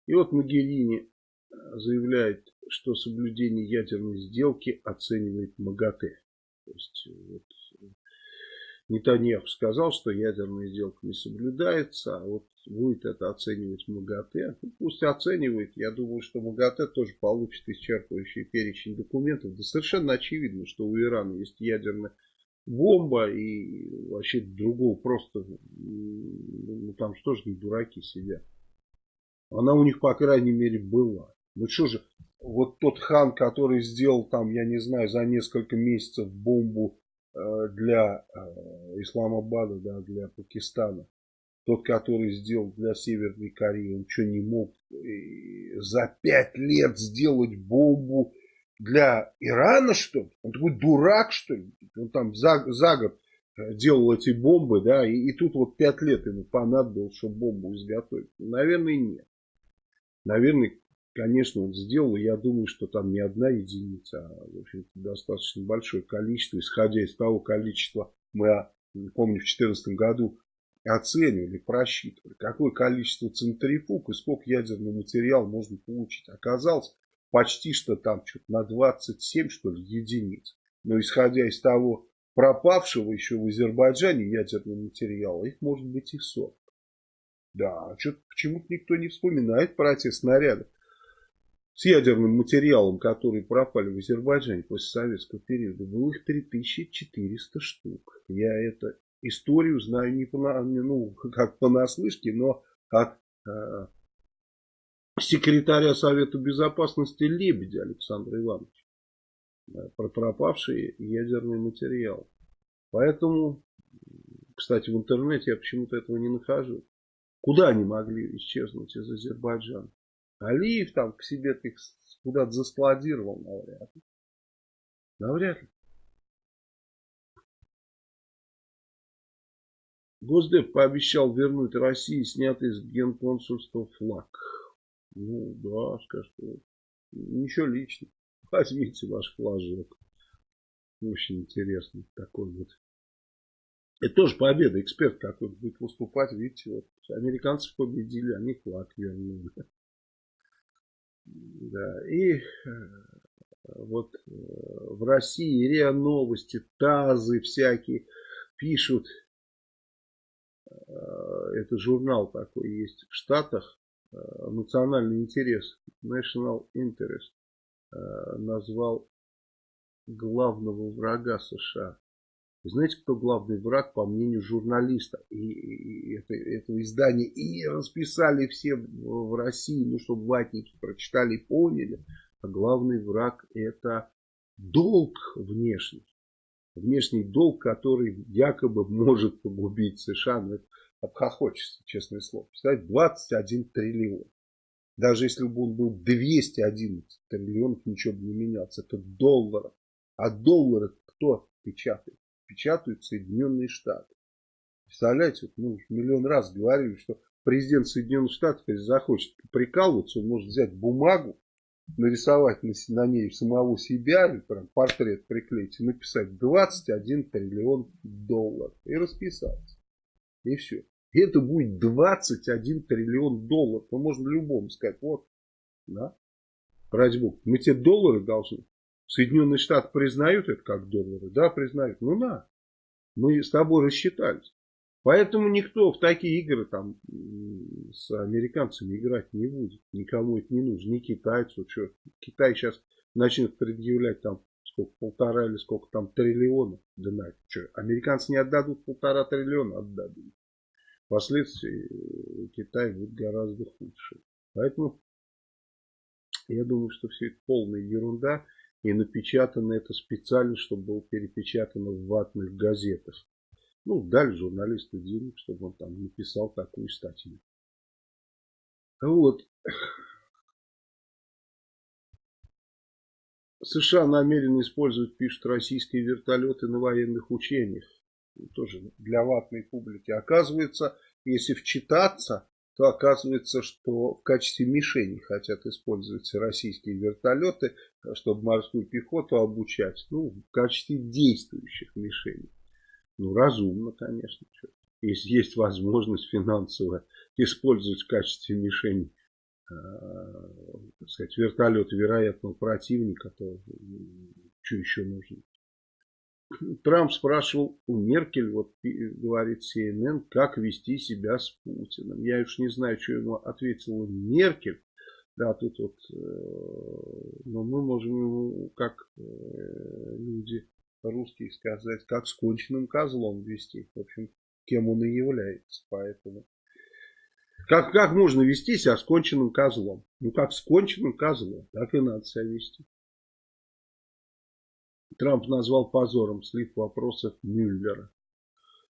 И вот Могерини заявляет, что соблюдение ядерной сделки оценивает МАГАТЭ. То есть вот, Нетаньяху сказал, что ядерная сделка не соблюдается, а вот будет это оценивать МАГАТЭ. Ну, пусть оценивает. Я думаю, что МАГАТЭ тоже получит исчерпывающий перечень документов. Да совершенно очевидно, что у Ирана есть ядерная бомба и вообще другого просто, ну там что же не дураки сидят. Она у них, по крайней мере, была. Ну что же, вот тот хан, который сделал там, я не знаю, за несколько месяцев бомбу для э, Исламабада, да, для Пакистана. Тот, который сделал для Северной Кореи, он что, не мог э, за пять лет сделать бомбу для Ирана, что ли? Он такой дурак, что ли? Он там за, за год э, делал эти бомбы, да, и, и тут вот пять лет ему понадобилось, чтобы бомбу изготовить. Наверное, нет. Наверное, конечно, он сделал, я думаю, что там не одна единица, а, в общем достаточно большое количество, исходя из того количества, мы, а, помню, в 2014 году оценивали, просчитывали, какое количество центрифуг и сколько ядерного материала можно получить. Оказалось, почти что там что-то на 27, что ли, единиц. Но исходя из того пропавшего еще в Азербайджане ядерного материала, их может быть и 40. Да, а что почему-то никто не вспоминает про эти снаряды с ядерным материалом, которые пропали в Азербайджане после советского периода. Было их 3400 штук. Я эту историю знаю не, по, ну, [laughs] как понаслышке, но как э, секретаря Совета Безопасности Лебедя Александра Ивановича. Про пропавший ядерный материал. Поэтому, кстати, в интернете я почему-то этого не нахожу. Куда они могли исчезнуть из Азербайджана? Алиев там к себе их куда-то заскладировал, навряд ли. Навряд ли. Госдеп пообещал вернуть России снятый с генконсульства флаг. Ну да, скажет, ничего личного. Возьмите ваш флажок. Очень интересный такой вот это тоже победа. Эксперт какой-то будет выступать. Видите, вот американцы победили, они флаг вернули. Да, и э, вот э, в России РИА Новости, ТАЗы всякие пишут. Э, это журнал такой есть в Штатах. Национальный интерес. National Interest. Назвал главного врага США знаете, кто главный враг, по мнению журналиста и, и, это, этого издания? И расписали все в России, ну, чтобы ватники прочитали и поняли. А главный враг это долг внешний. Внешний долг, который якобы может погубить США. Ну, это обхохочется, честное слово. Представляете, 21 триллион. Даже если бы он был 211 триллионов, ничего бы не менялось. Это долларов. А доллары кто печатает? Печатают Соединенные Штаты. Представляете, вот мы миллион раз говорили, что президент Соединенных Штатов, если захочет прикалываться, он может взять бумагу, нарисовать на, на ней самого себя, или прям портрет приклеить и написать 21 триллион долларов. И расписаться. И все. И это будет 21 триллион долларов. Мы можем любому сказать, вот, да, ради бога, мы те доллары должны. Соединенные Штаты признают это как доллары? Да, признают. Ну на, мы с тобой рассчитались. Поэтому никто в такие игры там с американцами играть не будет. Никому это не нужно. Ни китайцу. Что? Китай сейчас начнет предъявлять там сколько, полтора или сколько там триллионов. Да на, что? Американцы не отдадут полтора триллиона, отдадут. Последствия Китай будет гораздо худше. Поэтому я думаю, что все это полная ерунда. И напечатано это специально, чтобы было перепечатано в ватных газетах. Ну, дали журналисту денег, чтобы он там написал такую статью. Вот. США намерены использовать, пишут, российские вертолеты на военных учениях. Тоже для ватной публики. Оказывается, если вчитаться, то оказывается, что в качестве мишени хотят использовать российские вертолеты, чтобы морскую пехоту обучать. Ну, в качестве действующих мишеней. Ну, разумно, конечно. Если есть возможность финансовая использовать в качестве мишени э, так сказать, вертолет вероятного противника, то что еще нужно? Трамп спрашивал у Меркель, вот говорит CNN, как вести себя с Путиным. Я уж не знаю, что ему ответила Меркель. Да, тут вот, э, но мы можем ему, как э, люди русские сказать, как с конченным козлом вести. В общем, кем он и является. Поэтому как, как можно вести себя с конченным козлом? Ну, как с конченным козлом, так и надо себя вести. Трамп назвал позором слив вопросов Мюллера.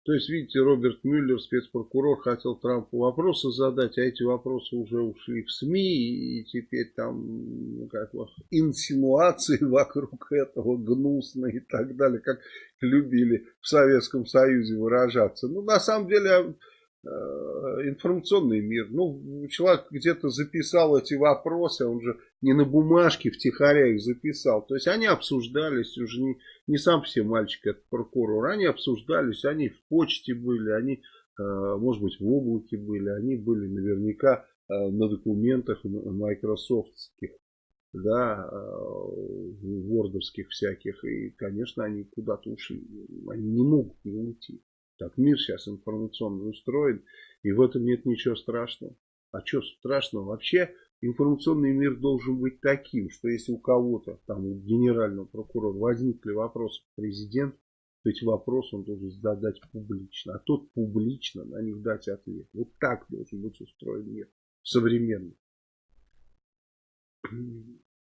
То есть, видите, Роберт Мюллер, спецпрокурор, хотел Трампу вопросы задать, а эти вопросы уже ушли в СМИ, и теперь там ну, как, инсинуации [laughs] вокруг этого гнусные и так далее, как любили в Советском Союзе выражаться. Ну, на самом деле, информационный мир. Ну, человек где-то записал эти вопросы, он же не на бумажке втихаря их записал. То есть они обсуждались, уже не, не сам все мальчик, это прокурор, они обсуждались, они в почте были, они, э, может быть, в облаке были, они были наверняка э, на документах майкрософтских, да, вордовских всяких, и, конечно, они куда-то ушли, они не могут не уйти. Так мир сейчас информационно устроен, и в этом нет ничего страшного. А что страшного? Вообще информационный мир должен быть таким, что если у кого-то, там у генерального прокурора возникли вопросы к президенту, то эти вопросы он должен задать публично, а тот публично на них дать ответ. Вот так должен быть устроен мир современный.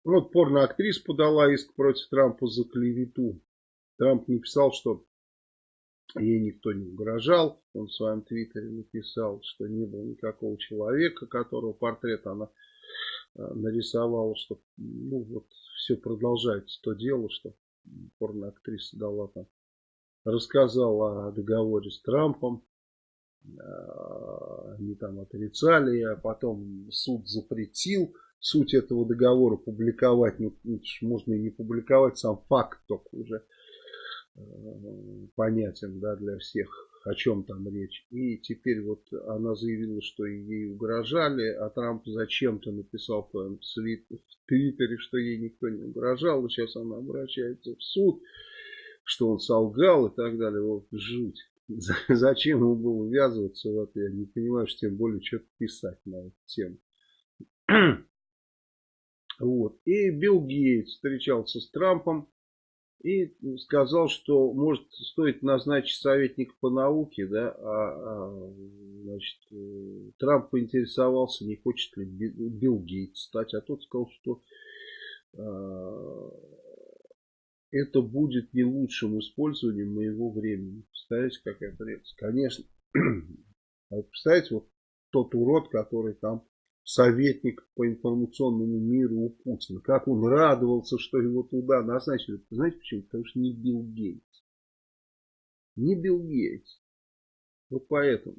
Вот порноактриса подала иск против Трампа за клевету. Трамп написал, что Ей никто не угрожал. Он в своем твиттере написал, что не было никакого человека, которого портрет она э, нарисовала, что ну вот все продолжается то дело, что порноактриса дала там, рассказала о договоре с Трампом, э, они там отрицали, а потом суд запретил. Суть этого договора публиковать, ну, можно и не публиковать, сам факт только уже понятен да, для всех, о чем там речь. И теперь вот она заявила, что ей угрожали, а Трамп зачем-то написал в Твиттере, что ей никто не угрожал. И сейчас она обращается в суд, что он солгал и так далее. Вот жуть. Зачем ему было ввязываться в это, я не понимаю, что тем более что-то писать на эту тему. [clears throat] Вот. И Билл Гейтс встречался с Трампом и сказал, что может стоит назначить советника по науке, да, а, а значит, э, Трамп поинтересовался, не хочет ли Билл Гейтс стать, а тот сказал, что а, это будет не лучшим использованием моего времени. Представляете, какая прелесть? Конечно. А [clears throat] представляете, вот тот урод, который там советник по информационному миру у Путина. Как он радовался, что его туда назначили. Знаете почему? Потому что не Билл Гейтс. Не Билл Гейтс. Вот поэтому.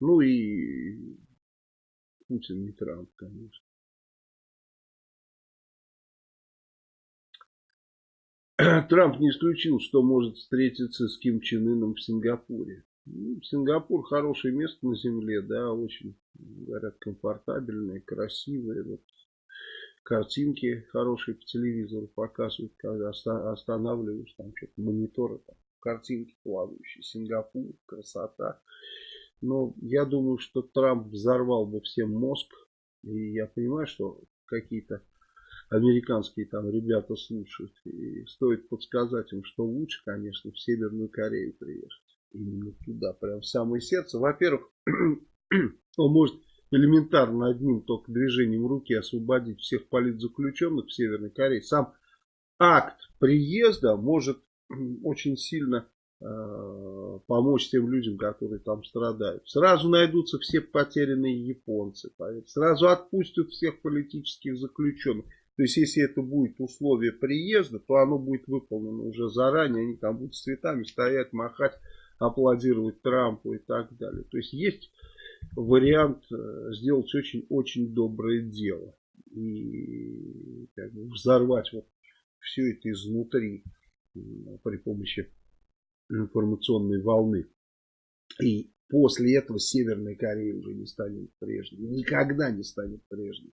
Ну и Путин не Трамп, конечно. Трамп не исключил, что может встретиться с Ким Чен Ыном в Сингапуре. Ну, Сингапур хорошее место на земле, да, очень, говорят, комфортабельное, красивое. Вот. Картинки хорошие по телевизору показывают, когда останавливаешь, там что-то мониторы, там, картинки плавающие, Сингапур, красота. Но я думаю, что Трамп взорвал бы всем мозг. И я понимаю, что какие-то американские там ребята слушают. И стоит подсказать им, что лучше, конечно, в Северную Корею приехать именно туда, прям в самое сердце. Во-первых, [clears throat] он может элементарно одним только движением руки освободить всех политзаключенных в Северной Корее. Сам акт приезда может [clears throat] очень сильно э, помочь тем людям, которые там страдают. Сразу найдутся все потерянные японцы, сразу отпустят всех политических заключенных. То есть, если это будет условие приезда, то оно будет выполнено уже заранее. Они там будут с цветами стоять, махать, аплодировать Трампу и так далее. То есть, есть вариант э, сделать очень-очень доброе дело. И как бы, взорвать вот все это изнутри при помощи информационной волны. И после этого Северная Корея уже не станет прежней. Никогда не станет прежней.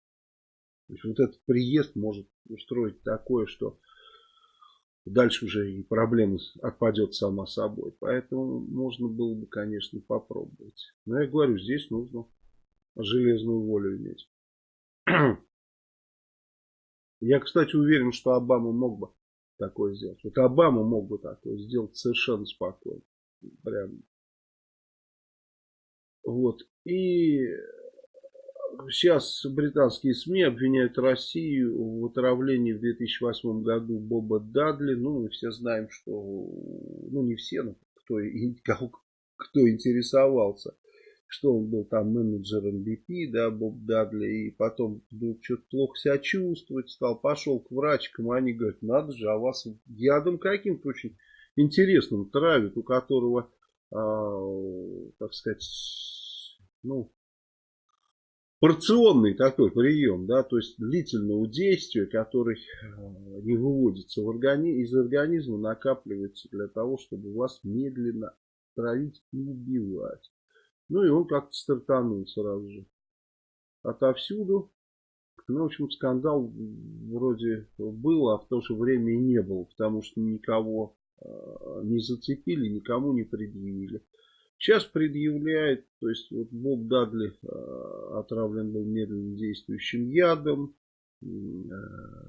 То есть вот этот приезд может устроить такое, что дальше уже и проблема отпадет сама собой. Поэтому можно было бы, конечно, попробовать. Но я говорю, здесь нужно железную волю иметь. [clears throat] Я, кстати, уверен, что Обама мог бы такое сделать. Вот Обама мог бы такое сделать совершенно спокойно. Прям. Вот. И сейчас британские СМИ обвиняют Россию в отравлении в 2008 году Боба Дадли. Ну, мы все знаем, что... Ну, не все, но кто, кого, кто интересовался что он был там менеджером BP, да, Боб Дадли, и потом вдруг что-то плохо себя чувствовать стал, пошел к врачкам, они говорят, надо же, а вас ядом каким-то очень интересным травят, у которого, э, так сказать, ну, порционный такой прием, да, то есть длительного действия, который а, не выводится в органи из организма, накапливается для того, чтобы вас медленно травить и убивать. Ну и он как-то стартанул сразу же. Отовсюду. Ну, в общем, скандал вроде был, а в то же время и не было, потому что никого э, не зацепили, никому не предъявили. Сейчас предъявляет, то есть вот Боб Дадли э, отравлен был медленно действующим ядом, э,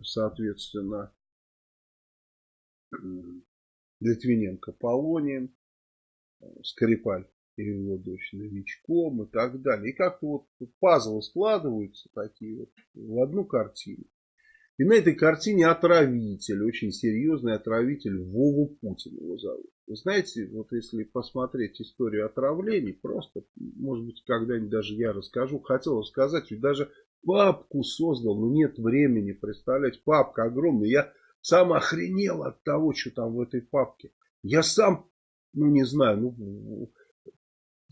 соответственно, Литвиненко полонием, Скрипаль или его дочь новичком и так далее. И как-то вот пазлы складываются такие вот в одну картину. И на этой картине отравитель, очень серьезный отравитель, Вову Путин его зовут. Вы знаете, вот если посмотреть историю отравлений, просто, может быть, когда-нибудь даже я расскажу, хотел рассказать, ведь даже папку создал, но нет времени, представлять, папка огромная. Я сам охренел от того, что там в этой папке. Я сам, ну не знаю, ну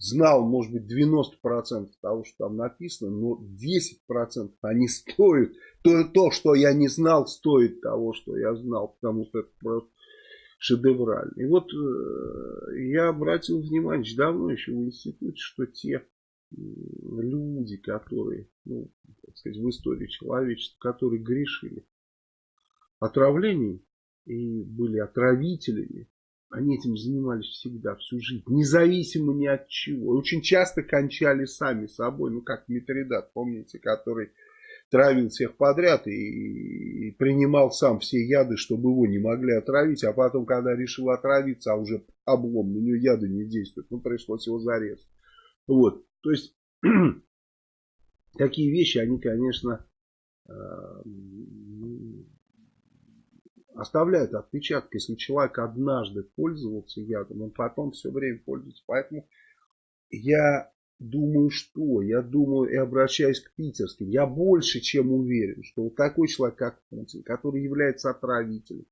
знал, может быть, 90% того, что там написано, но 10% они стоят. То, то, что я не знал, стоит того, что я знал, потому что это просто шедеврально. И вот э, я обратил внимание давно еще в институте, что те люди, которые, ну, так сказать, в истории человечества, которые грешили отравлением и были отравителями, они этим занимались всегда, всю жизнь, независимо ни от чего. Очень часто кончали сами собой, ну как Митридат, помните, который травил всех подряд и, и принимал сам все яды, чтобы его не могли отравить, а потом, когда решил отравиться, а уже облом, на него яды не действуют, ну пришлось его зарезать. Вот, то есть, [clears throat] такие вещи, они, конечно, э, оставляют отпечаток. Если человек однажды пользовался ядом, он потом все время пользуется. Поэтому я думаю, что? Я думаю и обращаюсь к питерским. Я больше чем уверен, что вот такой человек, как Путин, который является отравителем,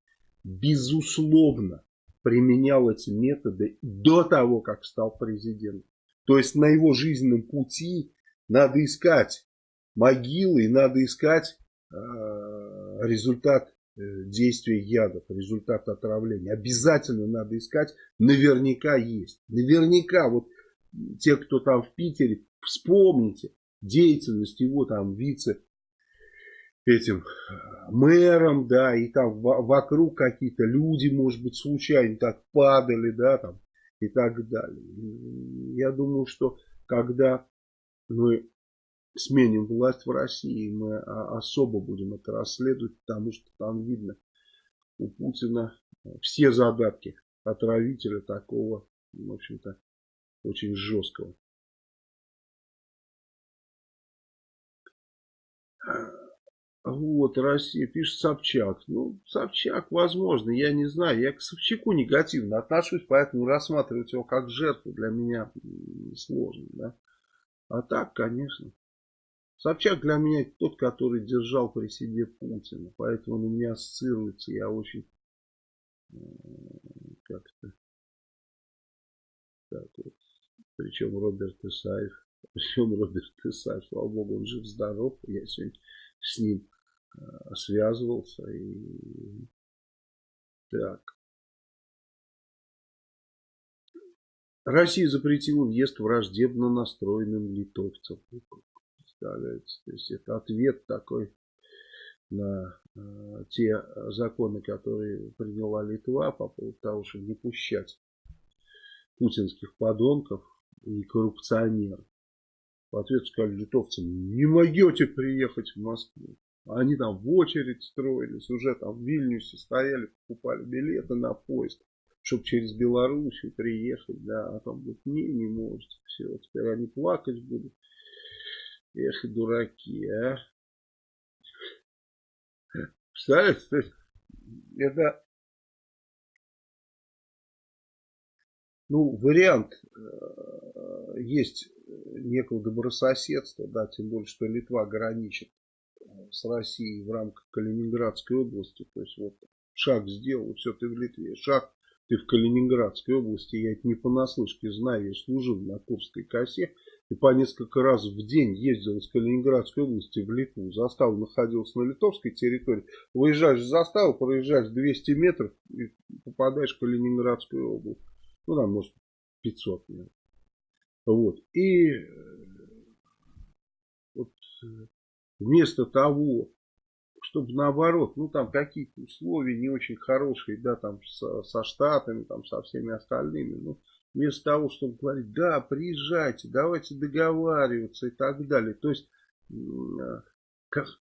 безусловно применял эти методы до того, как стал президентом. То есть на его жизненном пути надо искать могилы и надо искать э, результат действия ядов, результат отравления. Обязательно надо искать, наверняка есть. Наверняка, вот те, кто там в Питере, вспомните деятельность его там вице этим э, мэром, да, и там вокруг какие-то люди, может быть, случайно так падали, да, там, и так далее. Я думаю, что когда мы сменим власть в России, мы особо будем это расследовать, потому что там видно у Путина все задатки отравителя такого, в общем-то, очень жесткого. Вот, Россия пишет Собчак. Ну, Собчак, возможно, я не знаю. Я к Собчаку негативно отношусь, поэтому рассматривать его как жертву для меня сложно. Да? А так, конечно. Собчак для меня тот, который держал при себе Путина. Поэтому он у меня ассоциируется. Я очень э, как-то так вот. Причем Роберт Исаев. [laughs] Причем Роберт Исаев, слава богу, он жив-здоров. Я сегодня с ним э, связывался. И... Так. Россия запретила въезд враждебно настроенным литовцам. Представляете? То есть это ответ такой на э, те законы, которые приняла Литва по поводу того, чтобы не пущать путинских подонков и коррупционеров. В ответ сказали литовцам, не могете приехать в Москву. Они там в очередь строились, уже там в Вильнюсе стояли, покупали билеты на поезд, чтобы через Белоруссию приехать, да, а там говорят, не, не можете, все, теперь они плакать будут. Эх, дураки, а. Представляете, это Ну, вариант э, есть некого добрососедства, да, тем более, что Литва граничит э, с Россией в рамках Калининградской области. То есть вот шаг сделал, все, ты в Литве. Шаг, ты в Калининградской области. Я это не понаслышке знаю, я служил на Курской косе. И по несколько раз в день ездил из Калининградской области в Литву. Застава находилась на литовской территории. Выезжаешь в заставу, проезжаешь 200 метров и попадаешь в Калининградскую область. Ну, там, может, 500. Наверное. Вот. И э, вот э, вместо того, чтобы наоборот, ну там какие-то условия не очень хорошие, да, там со, со штатами, там со всеми остальными, ну, вместо того, чтобы говорить, да, приезжайте, давайте договариваться и так далее. То есть э,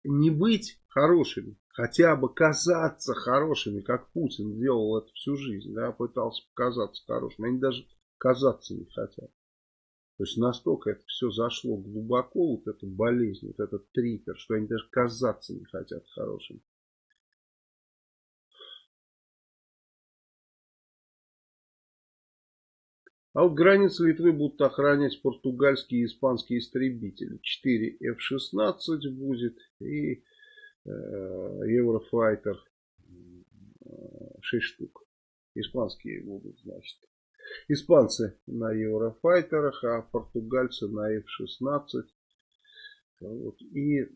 не быть хорошими, хотя бы казаться хорошими, как Путин делал это всю жизнь, да, пытался показаться хорошим, они даже казаться не хотят. То есть настолько это все зашло глубоко, вот эта болезнь, вот этот трипер, что они даже казаться не хотят хорошими. А вот границы Литвы будут охранять португальские и испанские истребители. 4 F-16 будет и э, Eurofighter 6 штук. Испанские будут, значит. Испанцы на Еврофайтерах, а португальцы на F-16. Вот. И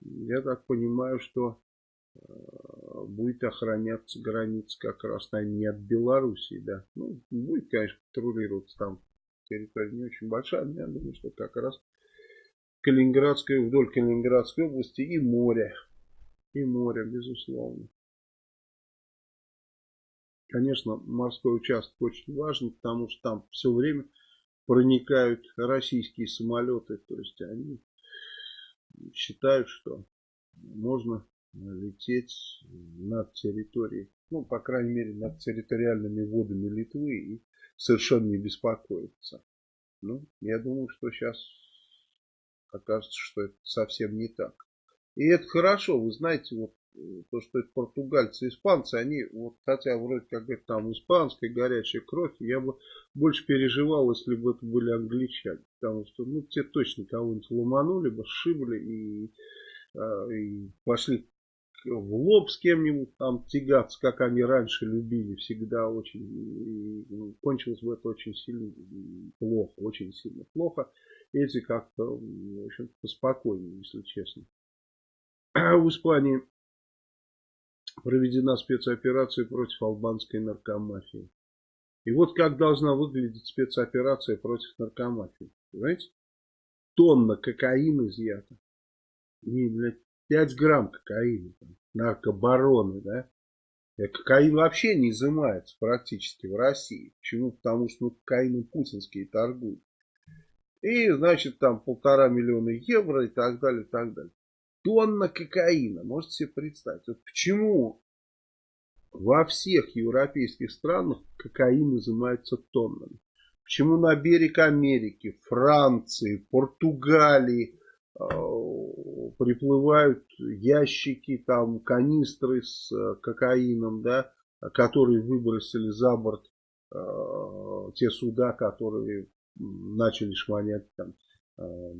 я так понимаю, что Э, будет охраняться граница как раз, наверное, не от Белоруссии, да. Ну, будет, конечно, патрулироваться там территория не очень большая, но я думаю, что как раз Калининградской, вдоль Калининградской области и море. И море, безусловно. Конечно, морской участок очень важен, потому что там все время проникают российские самолеты. То есть они считают, что можно лететь над территорией, ну, по крайней мере, над территориальными водами Литвы и совершенно не беспокоиться. Ну, я думаю, что сейчас окажется, что это совсем не так. И это хорошо, вы знаете, вот то, что это португальцы, испанцы, они, вот, хотя вроде как это там испанская горячая кровь, я бы больше переживал, если бы это были англичане. Потому что, ну, те точно кого-нибудь ломанули бы, сшибли и, а, и пошли в лоб с кем-нибудь там тягаться, как они раньше любили, всегда очень, ну, кончилось бы это очень сильно плохо, очень сильно плохо. Эти как-то, в общем поспокойнее, если честно. [clears throat] В Испании проведена спецоперация против албанской наркомафии. И вот как должна выглядеть спецоперация против наркомафии. Понимаете? Тонна кокаина изъята. И, блядь, 5 грамм кокаина, там, наркобароны, да. И кокаин вообще не изымается практически в России. Почему? Потому что ну, кокаином путинские торгуют. И, значит, там полтора миллиона евро и так далее, и так далее. Тонна кокаина, можете себе представить. Вот почему во всех европейских странах кокаин изымается тоннами? Почему на берег Америки, Франции, Португалии, Э, приплывают ящики, там канистры с э, кокаином, да, которые выбросили за борт э, те суда, которые начали шмонять там э,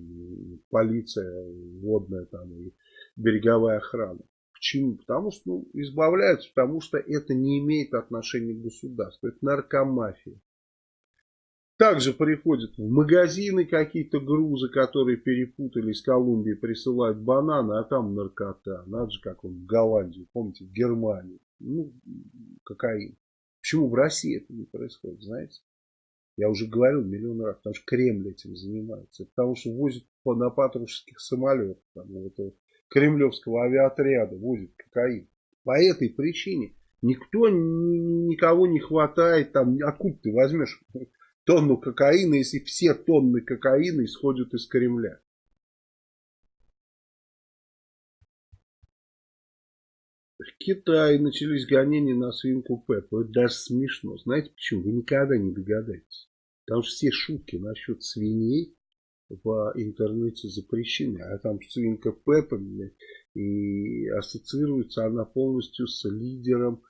полиция водная там и береговая охрана. Почему? Потому что ну, избавляются, потому что это не имеет отношения к государству. Это наркомафия. Также приходят в магазины какие-то грузы, которые перепутали из Колумбии, присылают бананы, а там наркота. Надо же, как он в Голландии, помните, в Германии. Ну, кокаин. Почему в России это не происходит, знаете? Я уже говорил миллион раз, потому что Кремль этим занимается. Потому что возят на патрушеских самолетах, там, вот, кремлевского авиаотряда возят кокаин. По этой причине никто, никого не хватает, там, откуда ты возьмешь тонну кокаина, если все тонны кокаина исходят из Кремля. В Китае начались гонения на свинку Пеппу. Это даже смешно. Знаете почему? Вы никогда не догадаетесь. Потому что все шутки насчет свиней в интернете запрещены. А там свинка Пеппа и ассоциируется она полностью с лидером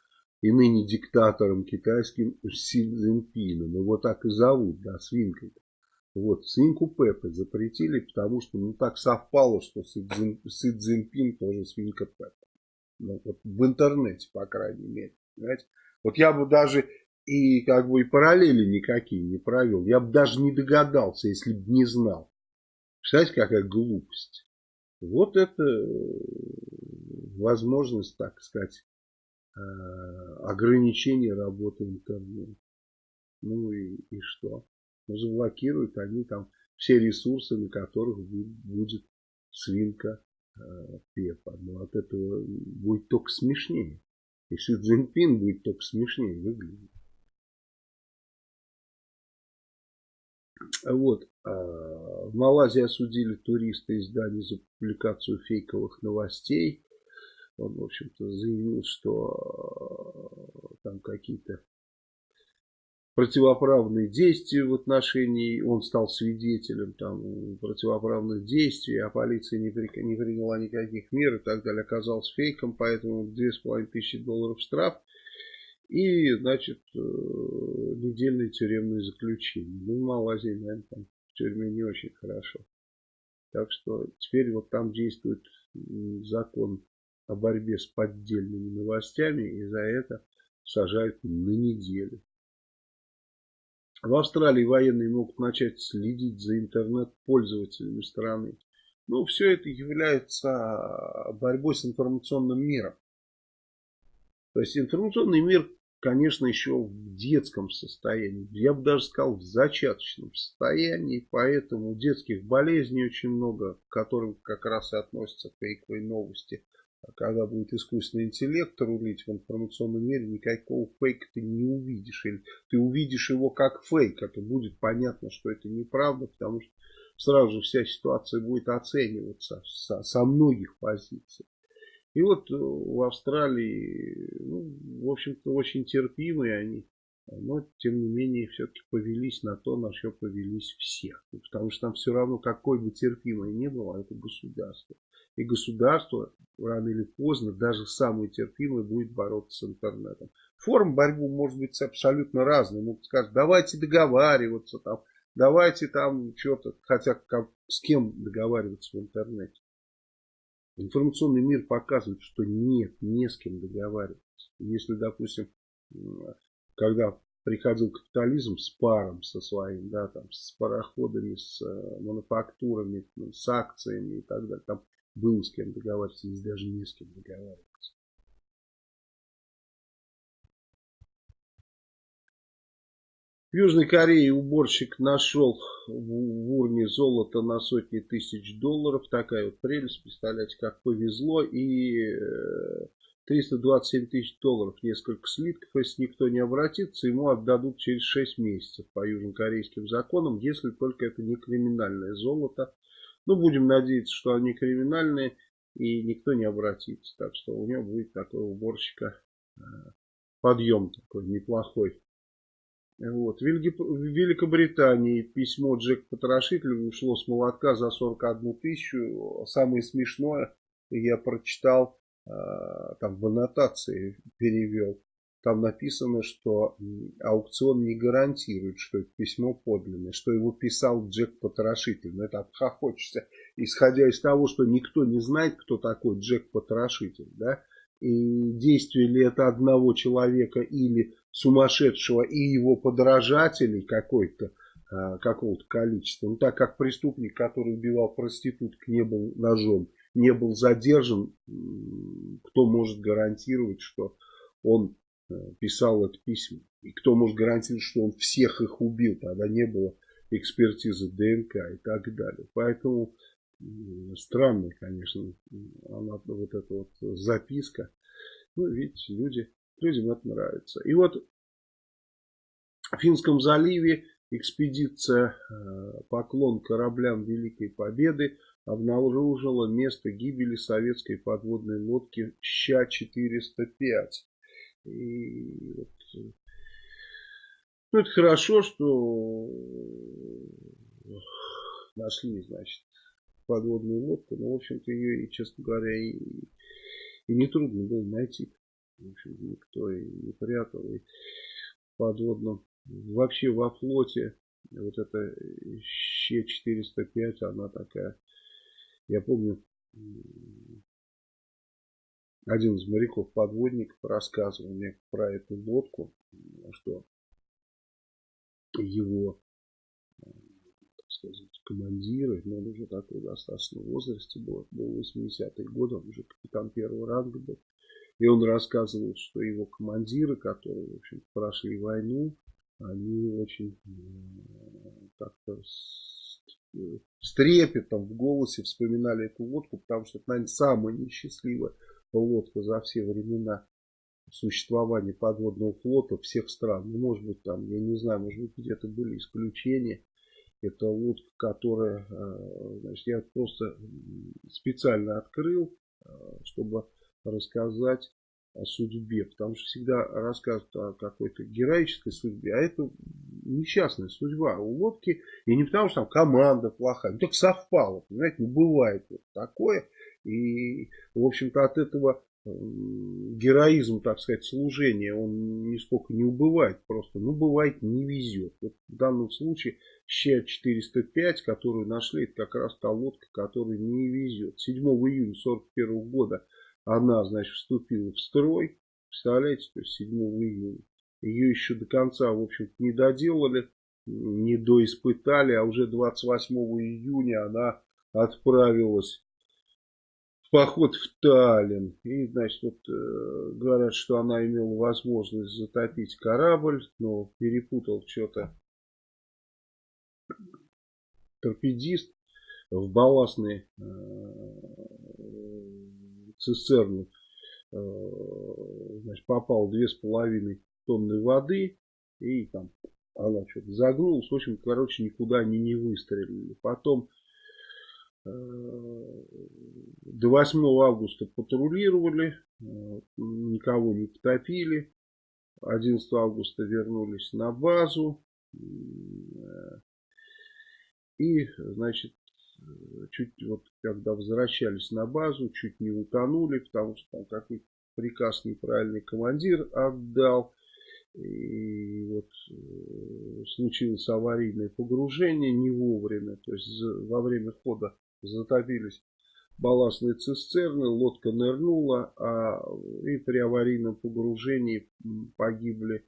и ныне диктатором китайским Си Цзиньпином. Его так и зовут, да, свинкой. Вот, свинку Пеппа запретили, потому что ну так совпало, что Си, Цзиньпин тоже свинка Пеппа. Ну, вот в интернете, по крайней мере. Понимаете? Вот я бы даже и как бы и параллели никакие не провел. Я бы даже не догадался, если бы не знал. Представляете, какая глупость. Вот это э, возможность, так сказать, ограничения работы интернета. Ну и, и что? Ну, заблокируют они там все ресурсы, на которых будет свинка э, Пепа. Но от этого будет только смешнее. И Си Цзиньпин будет только смешнее выглядеть. Вот. А, в Малайзии осудили туриста издания за публикацию фейковых новостей. Он, в общем-то, заявил, что а, там какие-то противоправные действия в отношении, он стал свидетелем там противоправных действий, а полиция не, при, не приняла никаких мер и так далее, оказался фейком, поэтому 2500 долларов штраф и, значит, э, недельное тюремное заключение. Ну, в Малайзии, наверное, там в тюрьме не очень хорошо. Так что теперь вот там действует закон о борьбе с поддельными новостями, и за это сажают на неделю. В Австралии военные могут начать следить за интернет-пользователями страны. Ну, все это является борьбой с информационным миром. То есть информационный мир, конечно, еще в детском состоянии. Я бы даже сказал, в зачаточном состоянии. Поэтому детских болезней очень много, к которым как раз и относятся фейковые новости. А когда будет искусственный интеллект рулить в информационном мире, никакого фейка ты не увидишь. Или ты увидишь его как фейк. Это будет понятно, что это неправда, потому что сразу вся ситуация будет оцениваться со, со многих позиций. И вот э, в Австралии, ну, в общем-то, очень терпимые они. Но, тем не менее, все-таки повелись на то, на что повелись все. Потому что там все равно, какой бы терпимой ни было, это государство. И государство рано или поздно, даже самое терпимое, будет бороться с интернетом. Форм борьбы может быть абсолютно разной. Могут сказать, давайте договариваться, там, давайте там что-то, хотя как, с кем договариваться в интернете. Информационный мир показывает, что нет, не с кем договариваться. Если, допустим, когда приходил капитализм с паром со своим, да, там, с пароходами, с э, мануфактурами, с акциями и так далее, там было с кем договариваться, здесь даже не с кем договариваться. В Южной Корее уборщик нашел в урне золото на сотни тысяч долларов. Такая вот прелесть, представляете, как повезло. И 327 э, тысяч долларов, несколько слитков. Если никто не обратится, ему отдадут через 6 месяцев по южнокорейским законам, если только это не криминальное золото. Ну, будем надеяться, что они криминальные и никто не обратится. Так что у него будет такой уборщика э, подъем такой неплохой. Вот. В Великобритании письмо Джек Потрошителю ушло с молотка за 41 тысячу. Самое смешное, я прочитал, там в аннотации перевел. Там написано, что аукцион не гарантирует, что это письмо подлинное, что его писал Джек Потрошитель. Но это обхохочешься, исходя из того, что никто не знает, кто такой Джек Потрошитель. Да? И действие ли это одного человека или сумасшедшего и его подражателей какой-то, а, какого-то количества. Ну, так как преступник, который убивал проституток, не был ножом, не был задержан, кто может гарантировать, что он э, писал это письмо? И кто может гарантировать, что он всех их убил? Тогда не было экспертизы ДНК и так далее. Поэтому странная, конечно, она, вот эта вот записка. Ну, видите, люди Людям это нравится. И вот в Финском заливе экспедиция э, «Поклон кораблям Великой Победы» обнаружила место гибели советской подводной лодки Ща-405. И вот, ну, это хорошо, что нашли, значит, подводную лодку, но, в общем-то, ее, честно говоря, и, и не трудно было найти. В общем, никто и не прятал. И в подводном, вообще во флоте, вот эта Щ-405, она такая, я помню, один из моряков-подводников рассказывал мне про эту лодку, что его так сказать, командиры, но он уже такой достаточно возрасте был, был 80-й год, он уже капитан первого ранга был, и он рассказывал, что его командиры, которые, в общем прошли войну, они очень как-то с, трепетом в голосе вспоминали эту лодку, потому что это, наверное, самая несчастливая лодка за все времена существования подводного флота всех стран. Ну, может быть, там, я не знаю, может быть, где-то были исключения. Это лодка, которая, э, значит, я просто специально открыл, э, чтобы рассказать судьбе, потому что всегда рассказывают о какой-то героической судьбе, а это несчастная судьба у лодки, и не потому что там команда плохая, ну так совпало, понимаете, не бывает вот такое, и в общем-то от этого героизм, так сказать, служения, он нисколько не убывает, просто, ну, бывает, не везет. Вот в данном случае Ща-405, которую нашли, это как раз та лодка, которая не везет. 7 июня 1941 года она, значит, вступила в строй. Представляете, то есть 7 июня. Ее еще до конца, в общем не доделали, не доиспытали, а уже 28 июня она отправилась в поход в Таллин. И, значит, вот, э, говорят, что она имела возможность затопить корабль, но перепутал что-то торпедист в балластные э, цистерну э, значит, попал две с половиной тонны воды и там она что-то загнулась. В общем, короче, никуда они не выстрелили. Потом э, до 8 августа патрулировали, э, никого не потопили. 11 августа вернулись на базу. И, значит, чуть вот когда возвращались на базу, чуть не утонули, потому что там какой-то приказ неправильный командир отдал. И вот э, случилось аварийное погружение не вовремя, то есть во время хода затопились балластные цистерны, лодка нырнула, а и при аварийном погружении погибли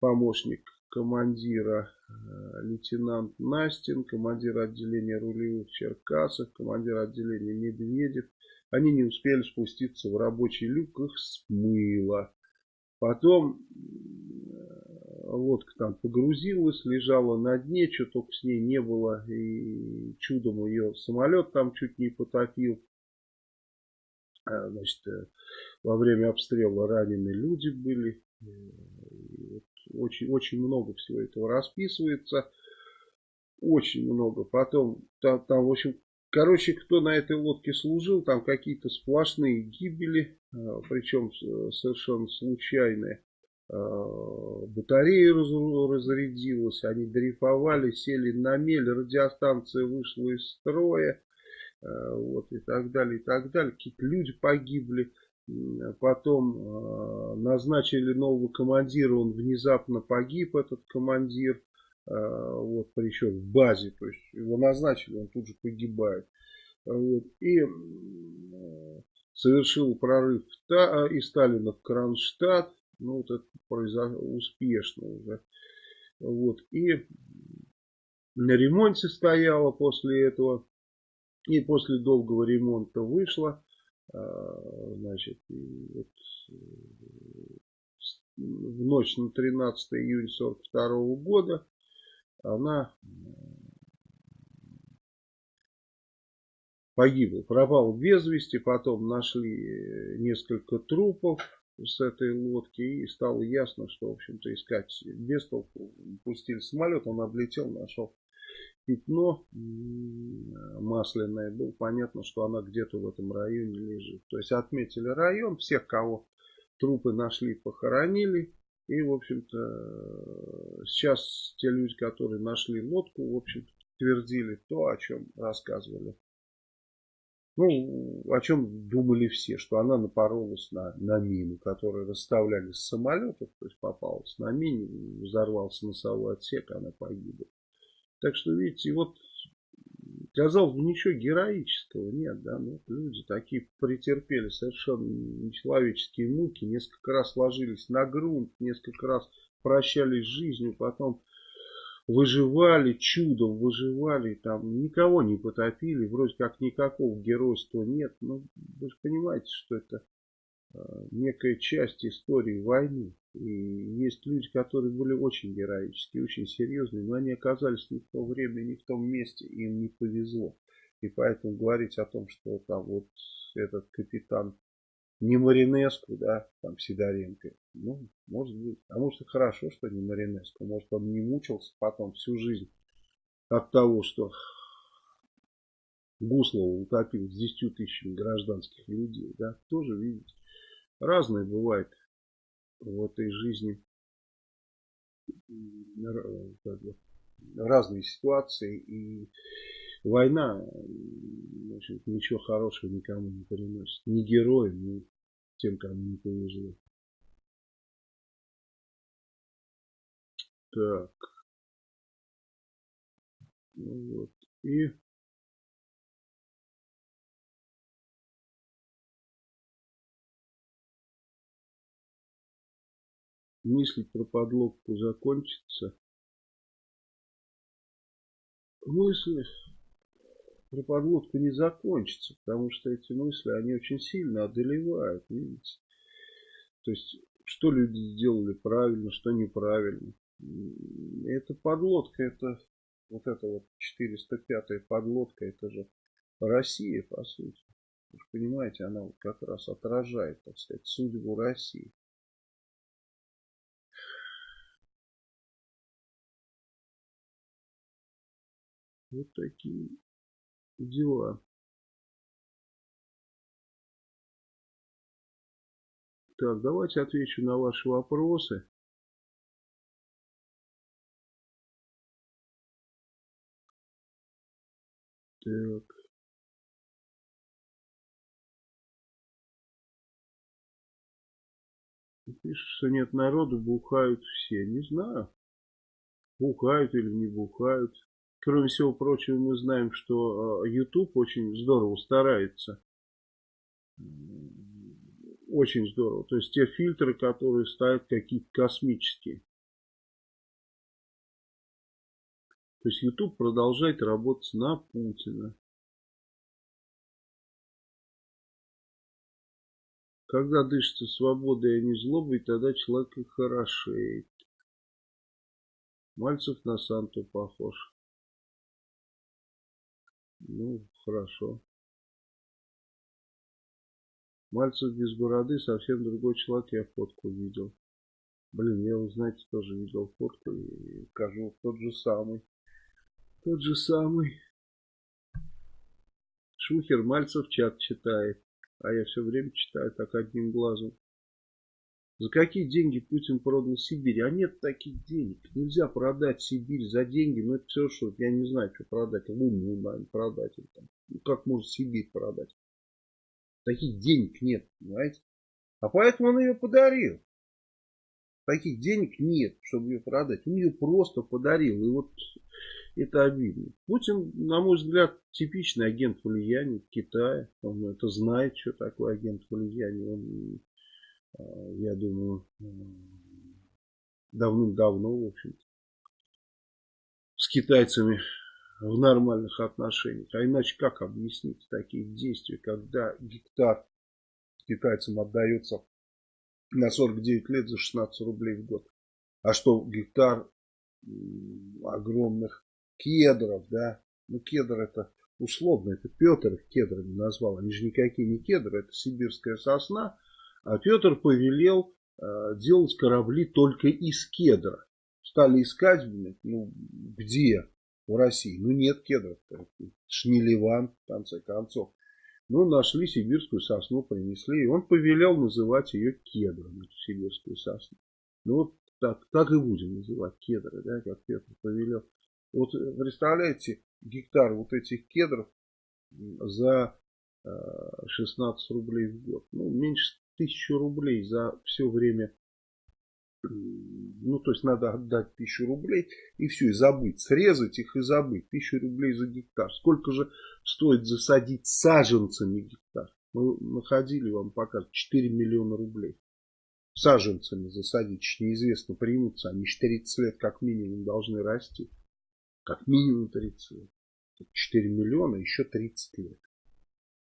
помощник командира э, лейтенант Настин, командир отделения рулевых Черкасов, командир отделения Медведев. Они не успели спуститься в рабочий люк, их смыло. Потом э, лодка там погрузилась, лежала на дне, что только с ней не было. И чудом ее самолет там чуть не потопил. Э, значит, во время обстрела ранены люди были очень, очень много всего этого расписывается. Очень много. Потом, там, там, в общем, короче, кто на этой лодке служил, там какие-то сплошные гибели, а, причем совершенно случайные. батарея разрядилась, они дрейфовали, сели на мель, радиостанция вышла из строя, вот, и так далее, и так далее. Какие-то люди погибли. Потом назначили нового командира, он внезапно погиб, этот командир, вот, причем в базе, то есть его назначили, он тут же погибает. Вот, и совершил прорыв из Сталина в Кронштадт, ну, вот это произошло успешно уже. Вот. И на ремонте стояла после этого. И после долгого ремонта вышла. А, значит, вот, в ночь на 13 июня 42 года она погибла. Пропал без вести, потом нашли несколько трупов с этой лодки и стало ясно, что, в общем-то, искать без толку. Пустили самолет, он облетел, нашел пятно масляное. Было понятно, что она где-то в этом районе лежит. То есть отметили район, всех, кого трупы нашли, похоронили. И, в общем-то, сейчас те люди, которые нашли лодку, в общем-то, твердили то, о чем рассказывали ну, о чем думали все, что она напоролась на, на мину, которую расставляли с самолетов, то есть попалась на мине, взорвался носовой отсек, она погибла. Так что, видите, вот, казалось бы, ничего героического нет, да, ну, люди такие претерпели совершенно нечеловеческие муки, несколько раз ложились на грунт, несколько раз прощались с жизнью, потом выживали, чудом выживали, там никого не потопили, вроде как никакого геройства нет. Но ну, вы же понимаете, что это некая часть истории войны. И есть люди, которые были очень героические, очень серьезные, но они оказались не в то время, не в том месте, им не повезло. И поэтому говорить о том, что там вот этот капитан не Маринеску, да, там Сидоренко. Ну, может быть. А может и хорошо, что не Маринеску. Может он не мучился потом всю жизнь от того, что Гуслова утопил с 10 тысячами гражданских людей. Да, тоже, видите, разное бывает в этой жизни. Разные ситуации. И война общем, ничего хорошего никому не приносит. Ни героям, ни тем, кому не повезло. Так. Ну вот. И мыслить про подлодку закончится. Мысли про подлодку не закончится, потому что эти мысли, они очень сильно одолевают, видите. То есть, что люди сделали правильно, что неправильно. Эта подлодка, это вот эта вот 405-я подлодка, это же Россия, по сути. Вы понимаете, она вот как раз отражает, так сказать, судьбу России. Вот такие дела. Так, давайте отвечу на ваши вопросы. Так. Пишут, что нет народу, бухают все. Не знаю, бухают или не бухают. Кроме всего прочего, мы знаем, что э, YouTube очень здорово старается. Очень здорово. То есть те фильтры, которые ставят какие-то космические. То есть YouTube продолжает работать на Путина. Когда дышится свободой, а не злобой, тогда человек и хорошеет. Мальцев на Санту похож. Ну, хорошо. Мальцев без бороды совсем другой человек, я фотку видел. Блин, я, вы знаете, тоже видел фотку и скажу, тот же самый. Тот же самый. Шухер Мальцев чат читает. А я все время читаю так одним глазом. За какие деньги Путин продал Сибирь? А нет таких денег. Нельзя продать Сибирь за деньги. Ну, это все, что я не знаю, что продать. Луну, наверное, продать. Или там. Ну, как можно Сибирь продать? Таких денег нет, понимаете? А поэтому он ее подарил. Таких денег нет, чтобы ее продать. Он ее просто подарил. И вот это обидно. Путин, на мой взгляд, типичный агент влияния Китая. Он это знает, что такое агент влияния. Он я думаю, давным-давно, в общем с китайцами в нормальных отношениях. А иначе как объяснить такие действия, когда гектар китайцам отдается на 49 лет за 16 рублей в год. А что гектар огромных кедров, да, ну кедр это условно, это Петр их кедрами назвал, они же никакие не кедры, это сибирская сосна, Петр повелел э, делать корабли только из кедра. Стали искать, ну, где в России? Ну, нет кедров. Шнилеван, в конце концов. Ну, нашли сибирскую сосну, принесли. И он повелел называть ее кедром, эту сибирскую сосну. Ну, вот так, так и будем называть кедры, да, как Петр повелел. Вот представляете, гектар вот этих кедров за 16 э, рублей в год. Ну, меньше тысячу рублей за все время. Ну, то есть надо отдать тысячу рублей и все, и забыть. Срезать их и забыть. Тысячу рублей за гектар. Сколько же стоит засадить саженцами гектар? Мы находили, вам пока 4 миллиона рублей. Саженцами засадить, неизвестно, примутся. Они 30 лет как минимум должны расти. Как минимум 30 лет. 4 миллиона, еще 30 лет.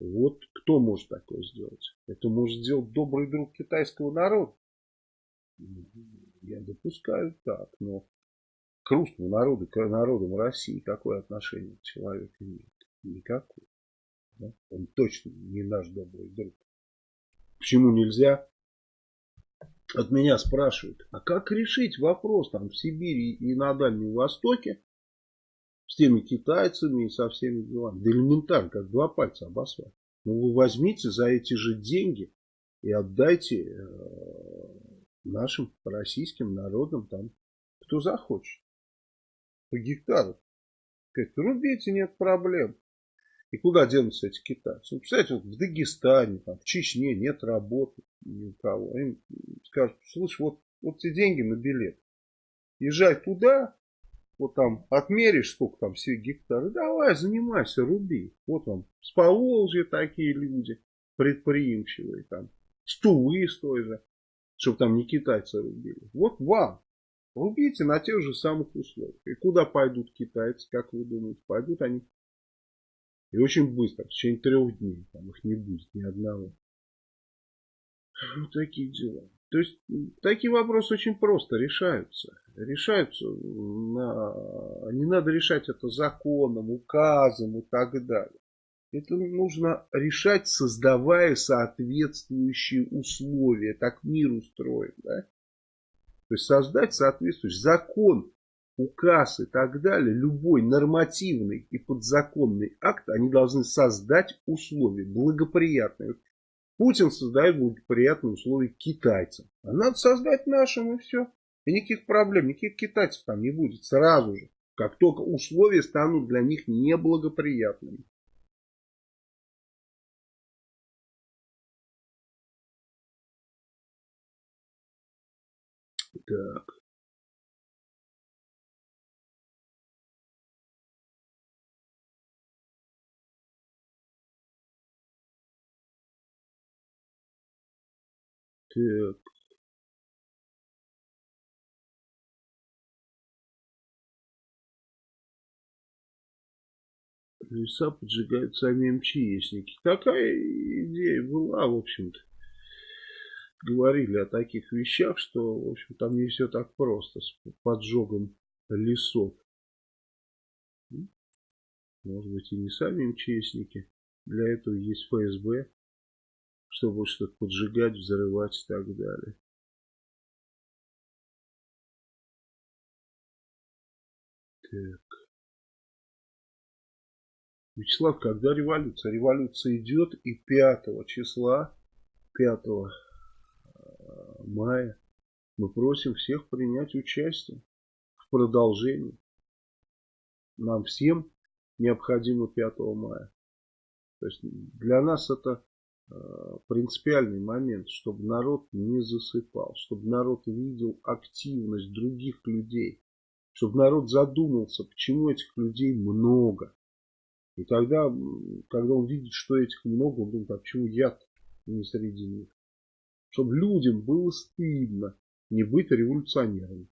Вот кто может такое сделать? Это может сделать добрый друг китайского народа. Я допускаю так, но к русскому народу, к народам России какое отношение человек имеет? Никакое. Да? Он точно не наш добрый друг. Почему нельзя? От меня спрашивают, а как решить вопрос там в Сибири и на Дальнем Востоке с теми китайцами и со всеми делами. Да элементарно, как два пальца обосвать. Ну вы возьмите за эти же деньги и отдайте э, нашим российским народам там, кто захочет. По гектару. Говорит, рубите, нет проблем. И куда денутся эти китайцы? Ну, представляете, вот в Дагестане, там, в Чечне нет работы ни у кого. Им скажут, слушай, вот, вот эти деньги на билет. Езжай туда, вот там отмеришь, сколько там все гектары, давай, занимайся, руби. Вот вам с Поволжья такие люди, предприимчивые там, с Тувы с той же, чтобы там не китайцы рубили. Вот вам, рубите на тех же самых условиях. И куда пойдут китайцы, как вы думаете, пойдут они? И очень быстро, в течение трех дней, там их не будет ни одного. Вот такие дела. То есть такие вопросы очень просто решаются. Решаются, на... не надо решать это законом, указом и так далее. Это нужно решать, создавая соответствующие условия. Так мир устроен. Да? То есть создать соответствующий закон, указ и так далее, любой нормативный и подзаконный акт, они должны создать условия благоприятные. Путин создает благоприятные условия китайцам. А надо создать нашим и все. И никаких проблем, никаких китайцев там не будет сразу же. Как только условия станут для них неблагоприятными. Так. Так. Леса поджигают сами МЧСники. Такая идея была, в общем-то. Говорили о таких вещах, что, в общем, там не все так просто с поджогом лесов. Может быть, и не сами МЧСники. Для этого есть ФСБ чтобы что-то поджигать, взрывать и так далее. Так. Вячеслав, когда революция? Революция идет и 5 числа, 5 э, мая. Мы просим всех принять участие в продолжении. Нам всем необходимо 5 мая. То есть для нас это принципиальный момент, чтобы народ не засыпал, чтобы народ видел активность других людей, чтобы народ задумался, почему этих людей много. И тогда, когда он видит, что этих много, он думает, а почему я не среди них? Чтобы людям было стыдно не быть революционерами.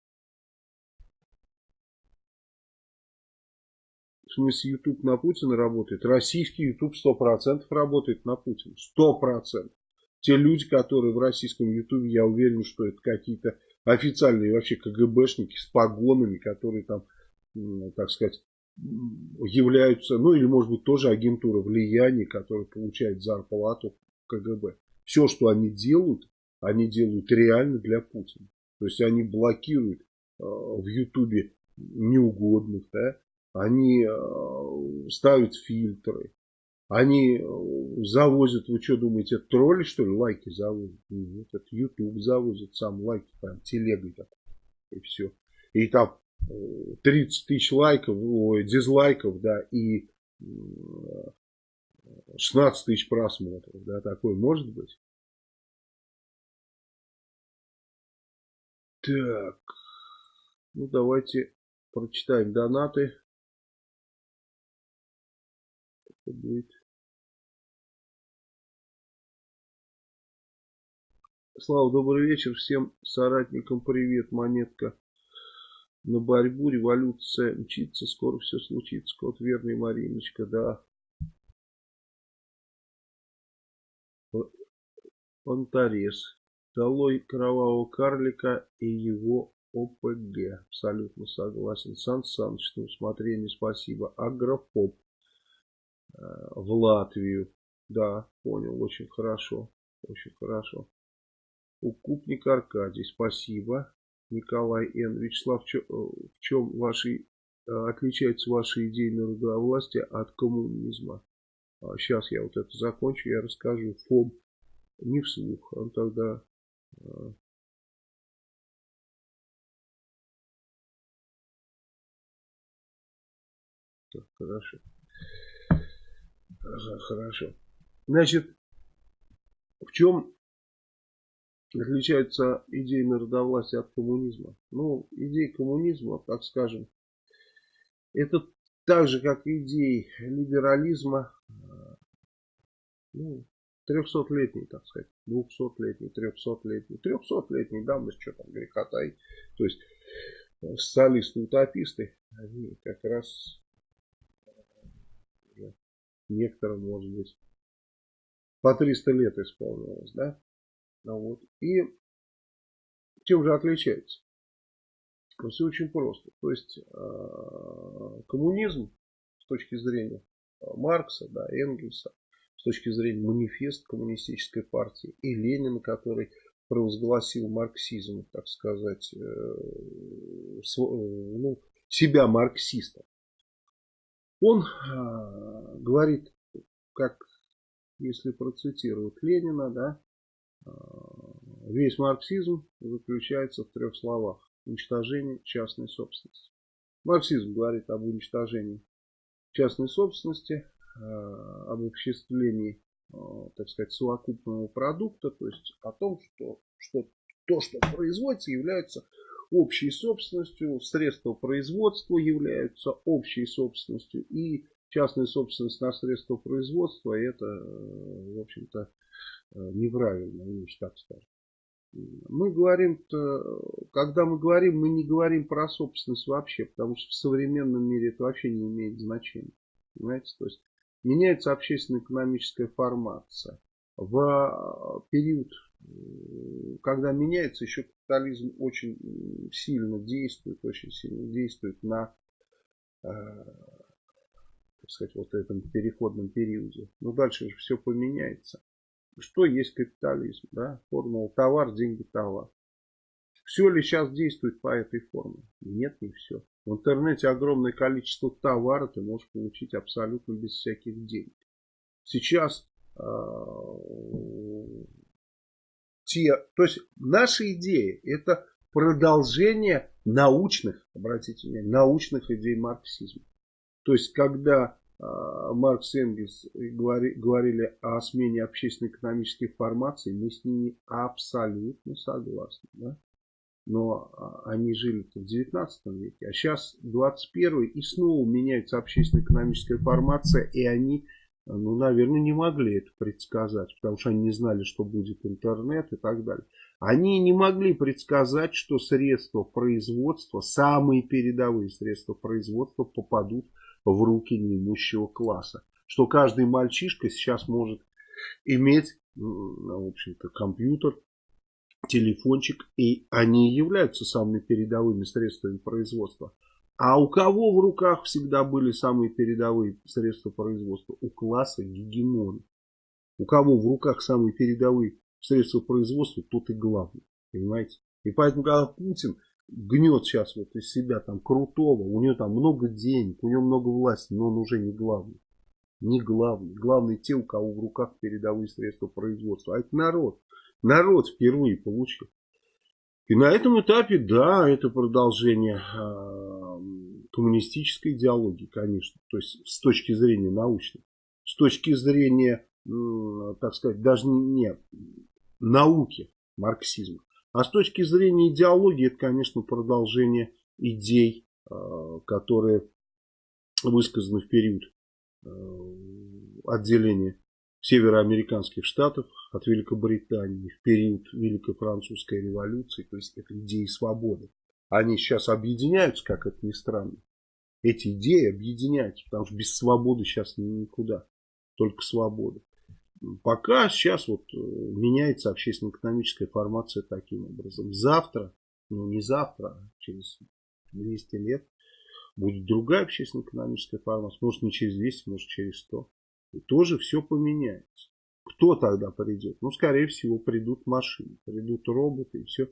В смысле, YouTube на Путина работает. Российский YouTube 100% работает на Путина. 100%. Те люди, которые в российском YouTube, я уверен, что это какие-то официальные вообще КГБшники с погонами, которые там, так сказать, являются, ну или может быть тоже агентура влияния, которая получает зарплату КГБ. Все, что они делают, они делают реально для Путина. То есть они блокируют э, в Ютубе неугодных, да, они э, ставят фильтры, они э, завозят, вы что думаете, это тролли что ли лайки завозят? Нет, это YouTube завозит сам лайки, там телегой так, и все. И там 30 тысяч лайков, ой, дизлайков, да, и 16 тысяч просмотров, да, такой может быть? Так, ну давайте прочитаем донаты будет. Слава, добрый вечер. Всем соратникам привет. Монетка на борьбу. Революция мчится. Скоро все случится. Кот верный, Мариночка. Да. Понторез. Долой кровавого карлика и его ОПГ. Абсолютно согласен. Сан Саныч, на усмотрение спасибо. Агрофоб. Э, в Латвию. Да, понял, очень хорошо. Очень хорошо. Укупник Аркадий, спасибо. Николай Н. Вячеслав, в чем э, ваши, э, отличается ваша идея народовластия от коммунизма? Сейчас а, я вот это закончу, я расскажу. ФОМ не вслух, он тогда... Так, хорошо. Ага, хорошо. Значит, в чем отличается идея народовластия от коммунизма? Ну, идея коммунизма, так скажем, это так же, как идеи либерализма, ну, 300-летний, так сказать, 200-летний, 300-летний, 300-летний давность, что там греха. То есть, социалисты-утописты, они как раз некоторым, может быть, по 300 лет исполнилось, да? Ну, вот. И чем же отличается? Ну, все очень просто. То есть э, коммунизм с точки зрения э, Маркса, да, Энгельса, с точки зрения манифест коммунистической партии и Ленина, который провозгласил марксизм, так сказать, э, ну, себя марксистом. Он э, говорит, как если процитировать Ленина, да, э, весь марксизм заключается в трех словах. Уничтожение частной собственности. Марксизм говорит об уничтожении частной собственности, э, об обобществлении, э, так сказать, совокупного продукта, то есть о том, что, что то, что производится, является общей собственностью, средства производства являются общей собственностью и частная собственность на средства производства это, в общем-то, неправильно, вещь, так скажем. Мы говорим, когда мы говорим, мы не говорим про собственность вообще, потому что в современном мире это вообще не имеет значения. Понимаете, то есть меняется общественно-экономическая формация. В период когда меняется, еще капитализм очень сильно действует, очень сильно действует на, э, так сказать, вот этом переходном периоде. Но дальше же все поменяется. Что есть капитализм? Да? Формула товар, деньги, товар. Все ли сейчас действует по этой формуле? Нет, не все. В интернете огромное количество товара ты можешь получить абсолютно без всяких денег. Сейчас э, те, то есть наша идея это продолжение научных, обратите внимание, научных идей марксизма. То есть, когда э, Маркс и Энгельс говори, говорили о смене общественно-экономических формаций, мы с ними абсолютно согласны. Да? Но э, они жили в 19 веке, а сейчас 21 и снова меняется общественно-экономическая формация, и они ну, наверное, не могли это предсказать, потому что они не знали, что будет интернет и так далее. Они не могли предсказать, что средства производства, самые передовые средства производства попадут в руки неимущего класса. Что каждый мальчишка сейчас может иметь, в общем-то, компьютер, телефончик, и они являются самыми передовыми средствами производства. А у кого в руках всегда были самые передовые средства производства? У класса гегемона. У кого в руках самые передовые средства производства, тот и главный. Понимаете? И поэтому, когда Путин гнет сейчас вот из себя там крутого, у него там много денег, у него много власти, но он уже не главный. Не главный. Главный те, у кого в руках передовые средства производства. А это народ. Народ впервые получил. И на этом этапе, да, это продолжение э, коммунистической идеологии, конечно. То есть с точки зрения научной. С точки зрения, так сказать, даже не науки марксизма. А с точки зрения идеологии, это, конечно, продолжение идей, э, которые высказаны в период э, отделения североамериканских штатов от Великобритании в период Великой Французской революции. То есть это идеи свободы. Они сейчас объединяются, как это ни странно. Эти идеи объединяются, потому что без свободы сейчас никуда. Только свобода. Пока сейчас вот э, меняется общественно-экономическая формация таким образом. Завтра, ну не завтра, а через 200 лет будет другая общественно-экономическая формация. Может не через 200, может через 100. И тоже все поменяется. Кто тогда придет? Ну, скорее всего, придут машины, придут роботы, и все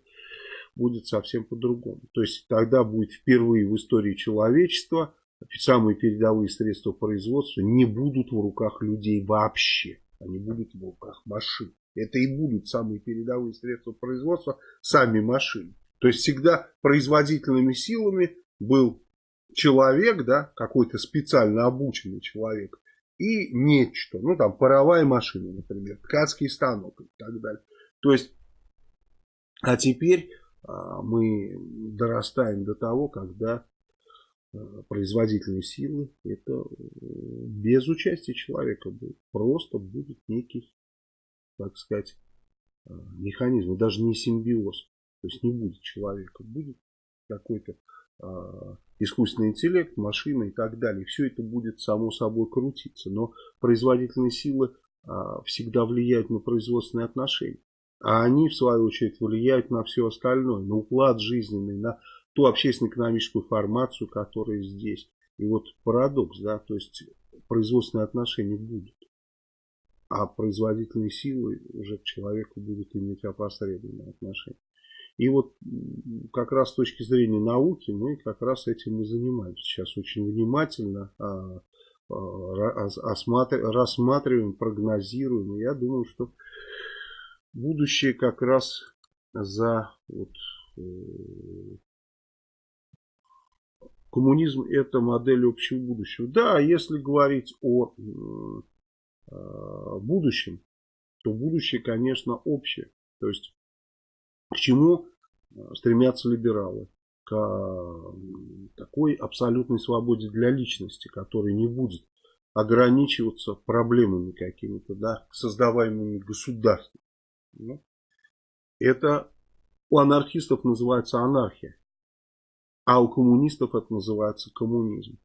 будет совсем по-другому. То есть тогда будет впервые в истории человечества самые передовые средства производства не будут в руках людей вообще. Они будут в руках машин. Это и будут самые передовые средства производства, сами машины. То есть всегда производительными силами был человек, да, какой-то специально обученный человек, и нечто. Ну, там, паровая машина, например, ткацкий станок и так далее. То есть, а теперь а, мы дорастаем до того, когда а, производительные силы, это э, без участия человека будет. Просто будет некий, так сказать, а, механизм, даже не симбиоз. То есть не будет человека, будет какой-то искусственный интеллект, машина и так далее. Все это будет само собой крутиться. Но производительные силы а, всегда влияют на производственные отношения. А они, в свою очередь, влияют на все остальное. На уклад жизненный, на ту общественно-экономическую формацию, которая здесь. И вот парадокс, да, то есть производственные отношения будут. А производительные силы уже к человеку будут иметь опосредованное отношение. И вот как раз с точки зрения науки мы как раз этим и занимаемся. Сейчас очень внимательно а, а, рассматриваем, прогнозируем. И я думаю, что будущее как раз за вот, э, коммунизм это модель общего будущего. Да, если говорить о будущем, то будущее, конечно, общее. То есть к чему э, стремятся либералы? К такой абсолютной свободе для личности, которая не будет ограничиваться проблемами какими-то, да, создаваемыми государством. Ну, это у анархистов называется анархия, а у коммунистов это называется коммунизм.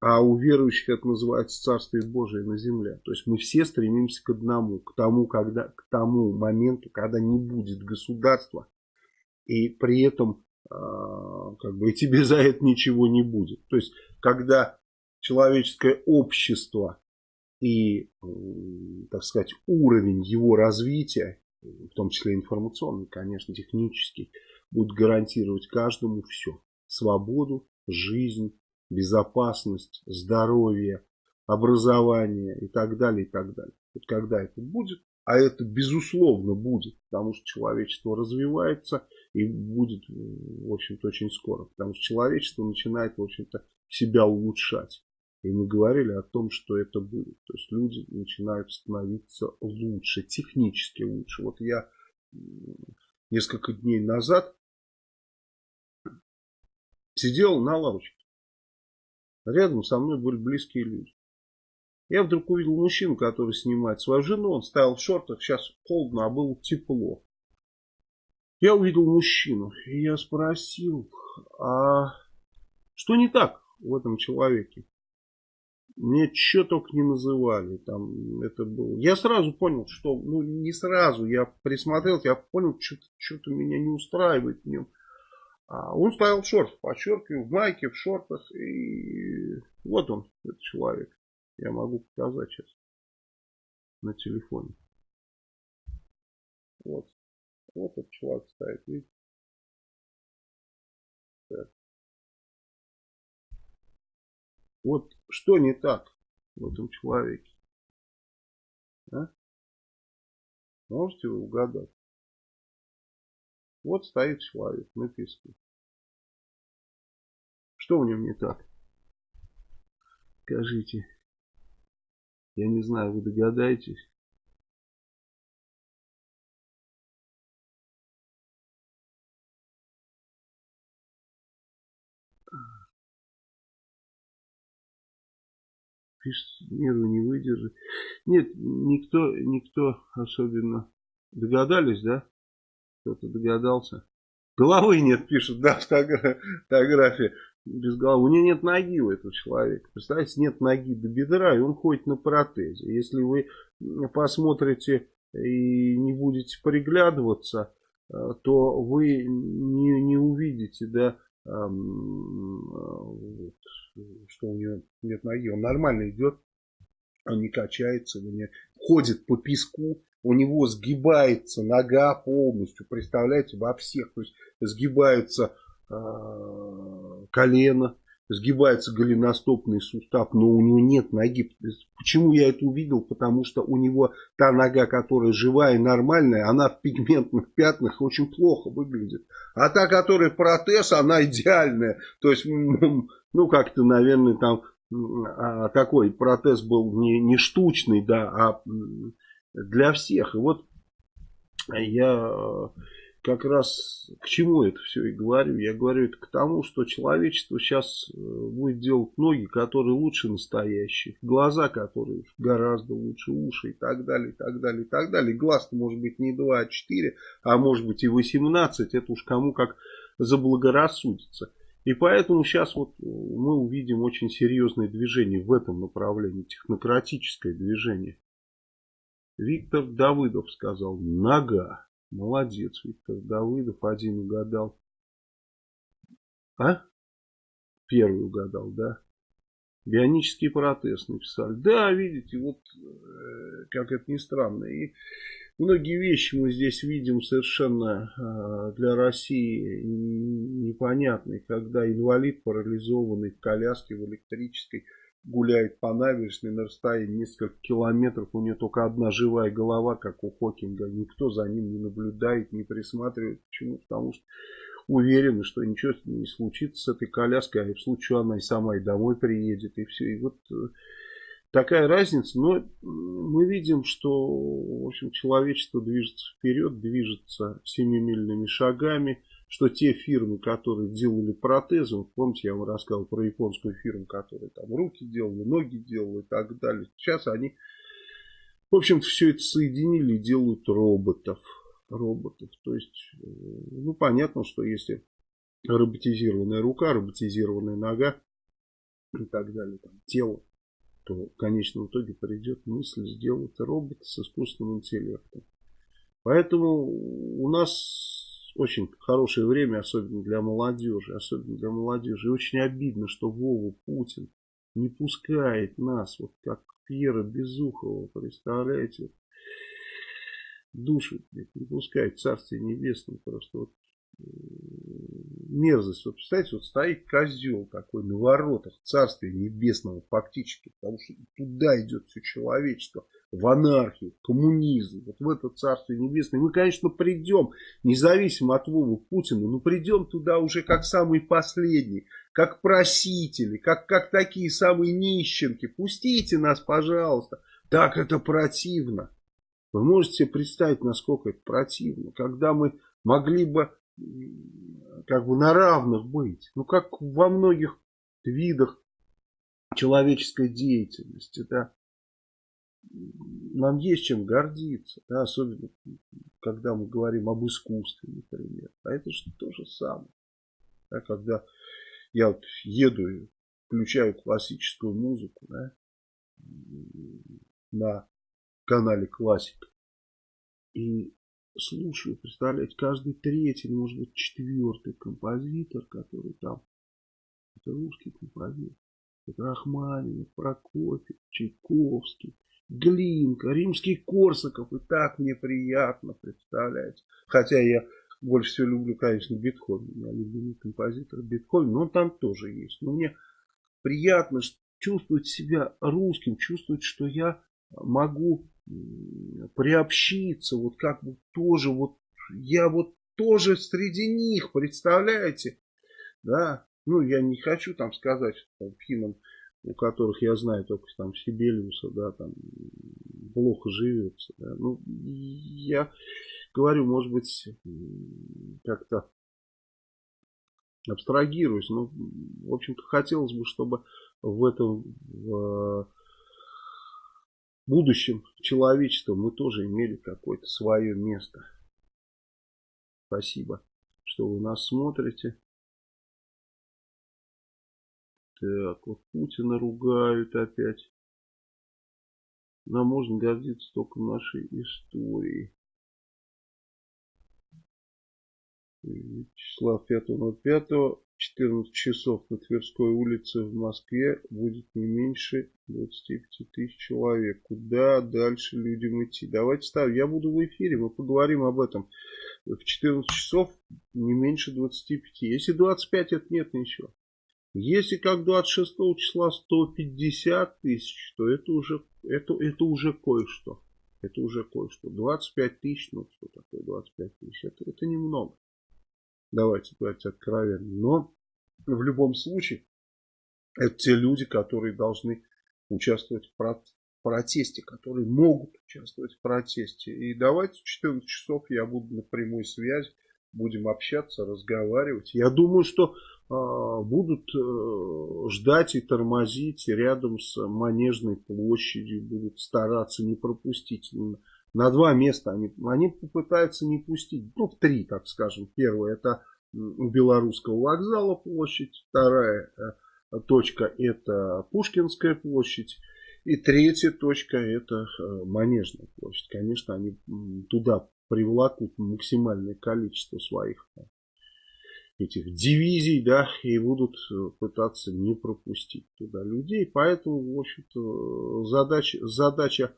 А у верующих это называется Царствие Божие на земле. То есть мы все стремимся к одному, к тому, когда, к тому моменту, когда не будет государства, и при этом э, как бы и тебе за это ничего не будет. То есть когда человеческое общество и, э, так сказать, уровень его развития, в том числе информационный, конечно, технический, будет гарантировать каждому все. Свободу, жизнь, безопасность, здоровье, образование и так далее, и так далее. Вот когда это будет, а это безусловно будет, потому что человечество развивается и будет, в общем-то, очень скоро. Потому что человечество начинает, в общем-то, себя улучшать. И мы говорили о том, что это будет. То есть люди начинают становиться лучше, технически лучше. Вот я несколько дней назад сидел на лавочке. Рядом со мной были близкие люди. Я вдруг увидел мужчину, который снимает свою жену. Он стоял в шортах, сейчас холодно, а было тепло. Я увидел мужчину, и я спросил, а что не так в этом человеке? Мне что только не называли. Там это было. Я сразу понял, что, ну не сразу, я присмотрел, я понял, что-то меня не устраивает в нем. А он стоял в шортах, подчеркиваю, в майке, в шортах. И вот он, этот человек. Я могу показать сейчас на телефоне. Вот. Вот этот человек стоит, видите? Так. Вот что не так в этом человеке? А? Можете вы угадать? Вот стоит человек на песке. Что в нем не так? Скажите. Я не знаю, вы догадаетесь? Пишет, нервы не выдержит. Нет, никто, никто особенно. Догадались, да? Кто-то догадался? Головы нет, пишут, да, фотография без головы. У него нет ноги у этого человека. Представляете, нет ноги до бедра, и он ходит на протезе. Если вы посмотрите и не будете приглядываться, э, то вы не, не увидите, да, что у него нет ноги. Он нормально идет, он не качается, не ходит по песку, у него сгибается нога полностью, представляете, во всех, то есть сгибаются э, колено, сгибается голеностопный сустав, но у него нет ноги. Почему я это увидел? Потому что у него та нога, которая живая и нормальная, она в пигментных пятнах очень плохо выглядит. А та, которая протез, она идеальная. То есть, ну как-то, наверное, там а, такой протез был не, не штучный, да, а для всех. И вот я э, как раз к чему это все и говорю. Я говорю это к тому, что человечество сейчас э, будет делать ноги, которые лучше настоящих, глаза, которые гораздо лучше, уши и так далее, и так далее, и так далее. Глаз может быть не 2, а 4, а может быть и 18, это уж кому как заблагорассудится. И поэтому сейчас вот мы увидим очень серьезное движение в этом направлении, технократическое движение. Виктор Давыдов сказал, нога. Молодец, Виктор Давыдов, один угадал. А? Первый угадал, да? Бионический протез написали. Да, видите, вот э, как это ни странно. И многие вещи мы здесь видим совершенно э, для России непонятные. Когда инвалид, парализованный в коляске, в электрической, гуляет по набережной на расстоянии несколько километров, у нее только одна живая голова, как у Хокинга, никто за ним не наблюдает, не присматривает. Почему? Потому что уверены, что ничего не случится с этой коляской, а в случае она и сама и домой приедет, и все. И вот э, такая разница, но мы видим, что в общем, человечество движется вперед, движется семимильными шагами, что те фирмы, которые делали протезы, вот помните, я вам рассказывал про японскую фирму, которая там руки делала, ноги делала и так далее. Сейчас они, в общем-то, все это соединили и делают роботов. Роботов. То есть, э, ну, понятно, что если роботизированная рука, роботизированная нога и так далее, там, тело, то в конечном итоге придет мысль сделать робот с искусственным интеллектом. Поэтому у нас очень хорошее время, особенно для молодежи, особенно для молодежи. И очень обидно, что Вова Путин не пускает нас, вот как Пьера Безухова, представляете, души не пускает, Царствие Небесное просто вот мерзость. Вот представляете, вот стоит козел такой на воротах Царствия Небесного фактически, потому что туда идет все человечество. В анархию, коммунизм, вот в это царство небесное. Мы, конечно, придем, независимо от Вовы Путина, но придем туда уже как самые последние, как просители, как, как такие самые нищенки. Пустите нас, пожалуйста. Так это противно. Вы можете себе представить, насколько это противно, когда мы могли бы как бы на равных быть. Ну, как во многих видах человеческой деятельности, да. Нам есть чем гордиться, да, особенно когда мы говорим об искусстве, например. А это же то же самое. Да, когда я вот еду и включаю классическую музыку, да, на канале Классика. И слушаю, представляете, каждый третий, может быть, четвертый композитор, который там, это русский композитор. Это Рахманинов, Прокофьев, Чайковский, Глинка, Римский Корсаков. И так мне приятно, представляете. Хотя я больше всего люблю, конечно, Бетховен. Я любимый композитор Бетховен, но он там тоже есть. Но мне приятно чувствовать себя русским, чувствовать, что я могу приобщиться, вот как бы тоже, вот я вот тоже среди них, представляете? Да, ну я не хочу там сказать, что там, финнам, у которых я знаю только там Сибелиуса, да, там плохо живется. Да. Ну, я говорю, может быть, как-то абстрагируюсь, но, в общем-то, хотелось бы, чтобы в этом в будущем человечества мы тоже имели какое-то свое место. Спасибо, что вы нас смотрите. Так, вот Путина ругают опять. Нам можно гордиться только нашей историей. Вячеслав 5.05. 14 часов на Тверской улице в Москве будет не меньше 25 тысяч человек. Куда дальше людям идти? Давайте ставим. Я буду в эфире, мы поговорим об этом. В 14 часов не меньше 25. Если 25, это нет ничего. Если как 26 числа 150 тысяч, то это уже, это, это уже кое-что. Это уже кое-что. 25 тысяч, ну что такое 25 тысяч? Это, это немного. Давайте говорить откровенно. Но в любом случае, это те люди, которые должны участвовать в протесте, которые могут участвовать в протесте. И давайте в 14 часов я буду на прямой связи, будем общаться, разговаривать. Я думаю, что будут э, ждать и тормозить рядом с Манежной площадью, будут стараться не пропустить на два места они, они попытаются не пустить, ну, в три, так скажем. Первое, это у Белорусского вокзала площадь. Вторая э, точка, это Пушкинская площадь. И третья точка, это э, Манежная площадь. Конечно, они туда привлекут максимальное количество своих этих дивизий, да, и будут пытаться не пропустить туда людей. Поэтому, в общем-то, задача, задача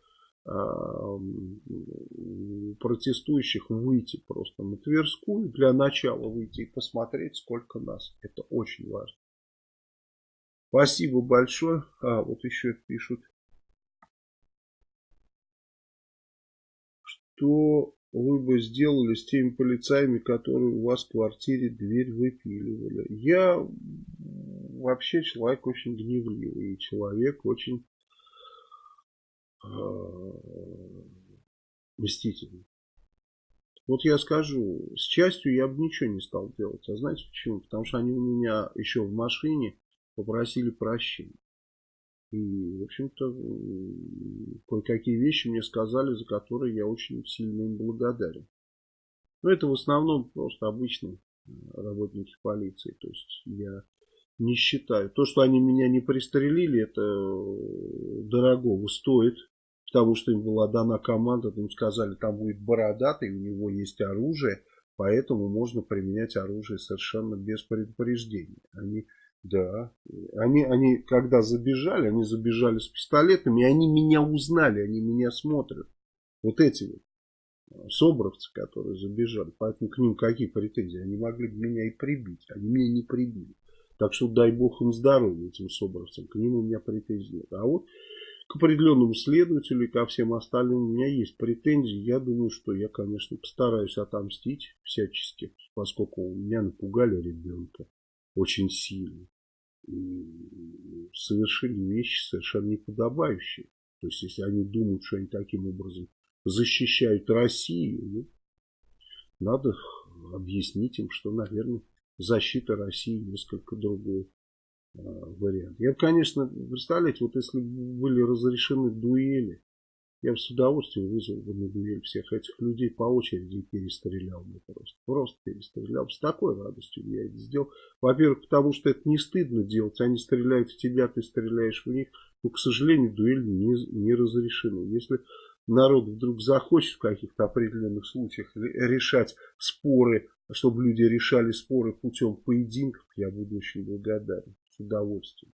протестующих выйти просто на Тверскую, для начала выйти и посмотреть, сколько нас. Это очень важно. Спасибо большое. А, вот еще пишут. Что вы бы сделали с теми полицаями, которые у вас в квартире дверь выпиливали? Я вообще человек очень гневливый. И человек очень Э, мстительный. Вот я скажу, с частью я бы ничего не стал делать. А знаете почему? Потому что они у меня еще в машине попросили прощения. И, в общем-то, кое-какие вещи мне сказали, за которые я очень сильно им благодарен. Но это в основном просто обычные работники полиции. То есть я не считаю. То, что они меня не пристрелили, это э, дорогого стоит. Потому что им была дана команда, им сказали, там будет бородатый, у него есть оружие, поэтому можно применять оружие совершенно без предупреждения. Они, да, они, они когда забежали, они забежали с пистолетами, и они меня узнали, они меня смотрят. Вот эти вот собровцы, которые забежали. Поэтому к ним какие претензии? Они могли бы меня и прибить. Они меня не прибили. Так что дай бог им здоровья, этим собровцам. К ним у меня претензий нет. А вот к определенному следователю и ко всем остальным у меня есть претензии. Я думаю, что я, конечно, постараюсь отомстить всячески, поскольку меня напугали ребенка очень сильно. И совершили вещи совершенно неподобающие. То есть, если они думают, что они таким образом защищают Россию, ну, надо объяснить им, что, наверное, защита России несколько другой э, вариант. Я конечно, представляете, вот если были разрешены дуэли, я бы с удовольствием вызвал бы на дуэль всех этих людей по очереди и перестрелял бы просто. Просто перестрелял. С такой радостью я это сделал. Во-первых, потому что это не стыдно делать. Они стреляют в тебя, ты стреляешь в них. Но, к сожалению, дуэль не, не разрешена. Если народ вдруг захочет в каких-то определенных случаях решать споры, чтобы люди решали споры путем поединков, я буду очень благодарен. С удовольствием.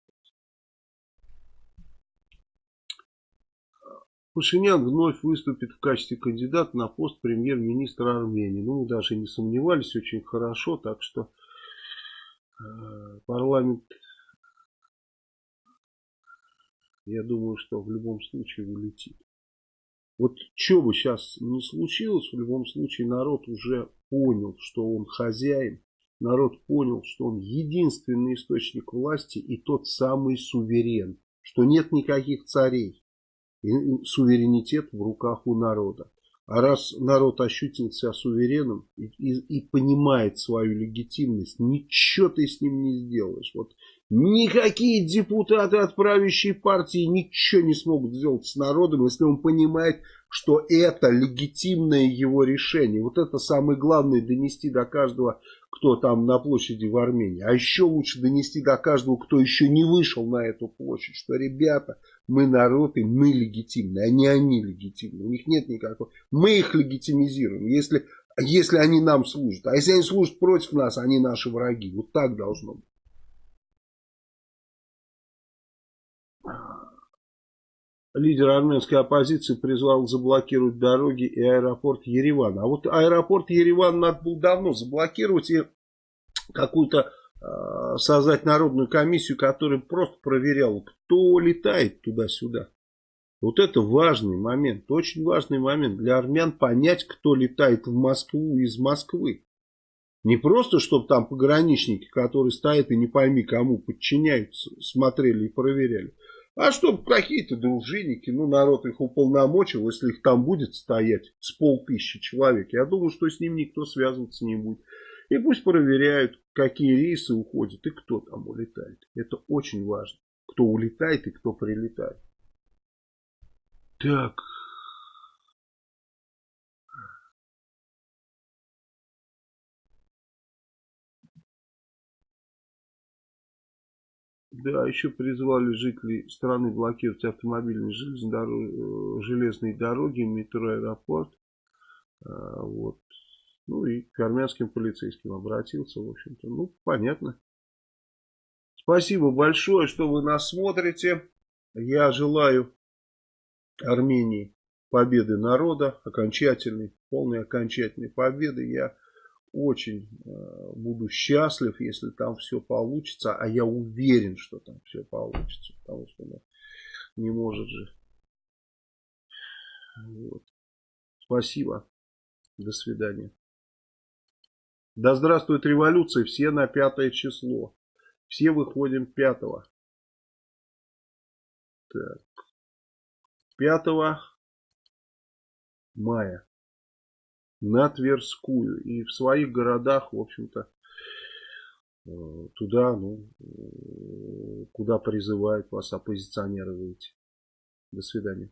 Пашинян вновь выступит в качестве кандидата на пост премьер-министра Армении. Ну, мы даже не сомневались, очень хорошо, так что э, парламент, я думаю, что в любом случае улетит. Вот что бы сейчас не случилось, в любом случае народ уже понял, что он хозяин. Народ понял, что он единственный источник власти и тот самый суверен. Что нет никаких царей. Суверенитет в руках у народа. А раз народ ощутил себя суверенным и, и, и понимает свою легитимность, ничего ты с ним не сделаешь. Вот Никакие депутаты от правящей партии ничего не смогут сделать с народом, если он понимает, что это легитимное его решение. Вот это самое главное донести до каждого, кто там на площади в Армении. А еще лучше донести до каждого, кто еще не вышел на эту площадь, что ребята, мы народ и мы легитимны, а не они легитимны. У них нет никакого... Мы их легитимизируем, если, если они нам служат. А если они служат против нас, они наши враги. Вот так должно быть. Лидер армянской оппозиции призвал заблокировать дороги и аэропорт Еревана. А вот аэропорт Ереван надо было давно заблокировать и какую-то э, создать народную комиссию, которая просто проверяла, кто летает туда-сюда. Вот это важный момент, очень важный момент для армян понять, кто летает в Москву из Москвы. Не просто, чтобы там пограничники, которые стоят и не пойми кому подчиняются, смотрели и проверяли. А чтобы какие-то дружинники, ну народ их уполномочил, если их там будет стоять с полтысячи человек, я думаю, что с ним никто связываться не будет. И пусть проверяют, какие рейсы уходят и кто там улетает. Это очень важно. Кто улетает и кто прилетает. Так, Да, еще призвали жителей страны блокировать автомобильные э, железные дороги, метро, аэропорт. А, вот. Ну и к армянским полицейским обратился, в общем-то. Ну, понятно. Спасибо большое, что вы нас смотрите. Я желаю Армении победы народа, окончательной, полной окончательной победы. Я очень э, буду счастлив, если там все получится, а я уверен, что там все получится, потому что ну, не может же. Вот. Спасибо. До свидания. Да здравствует революция. Все на пятое число. Все выходим пятого. Так. 5 мая на Тверскую. И в своих городах, в общем-то, э, туда, ну, э, куда призывают вас оппозиционеры выйти. До свидания.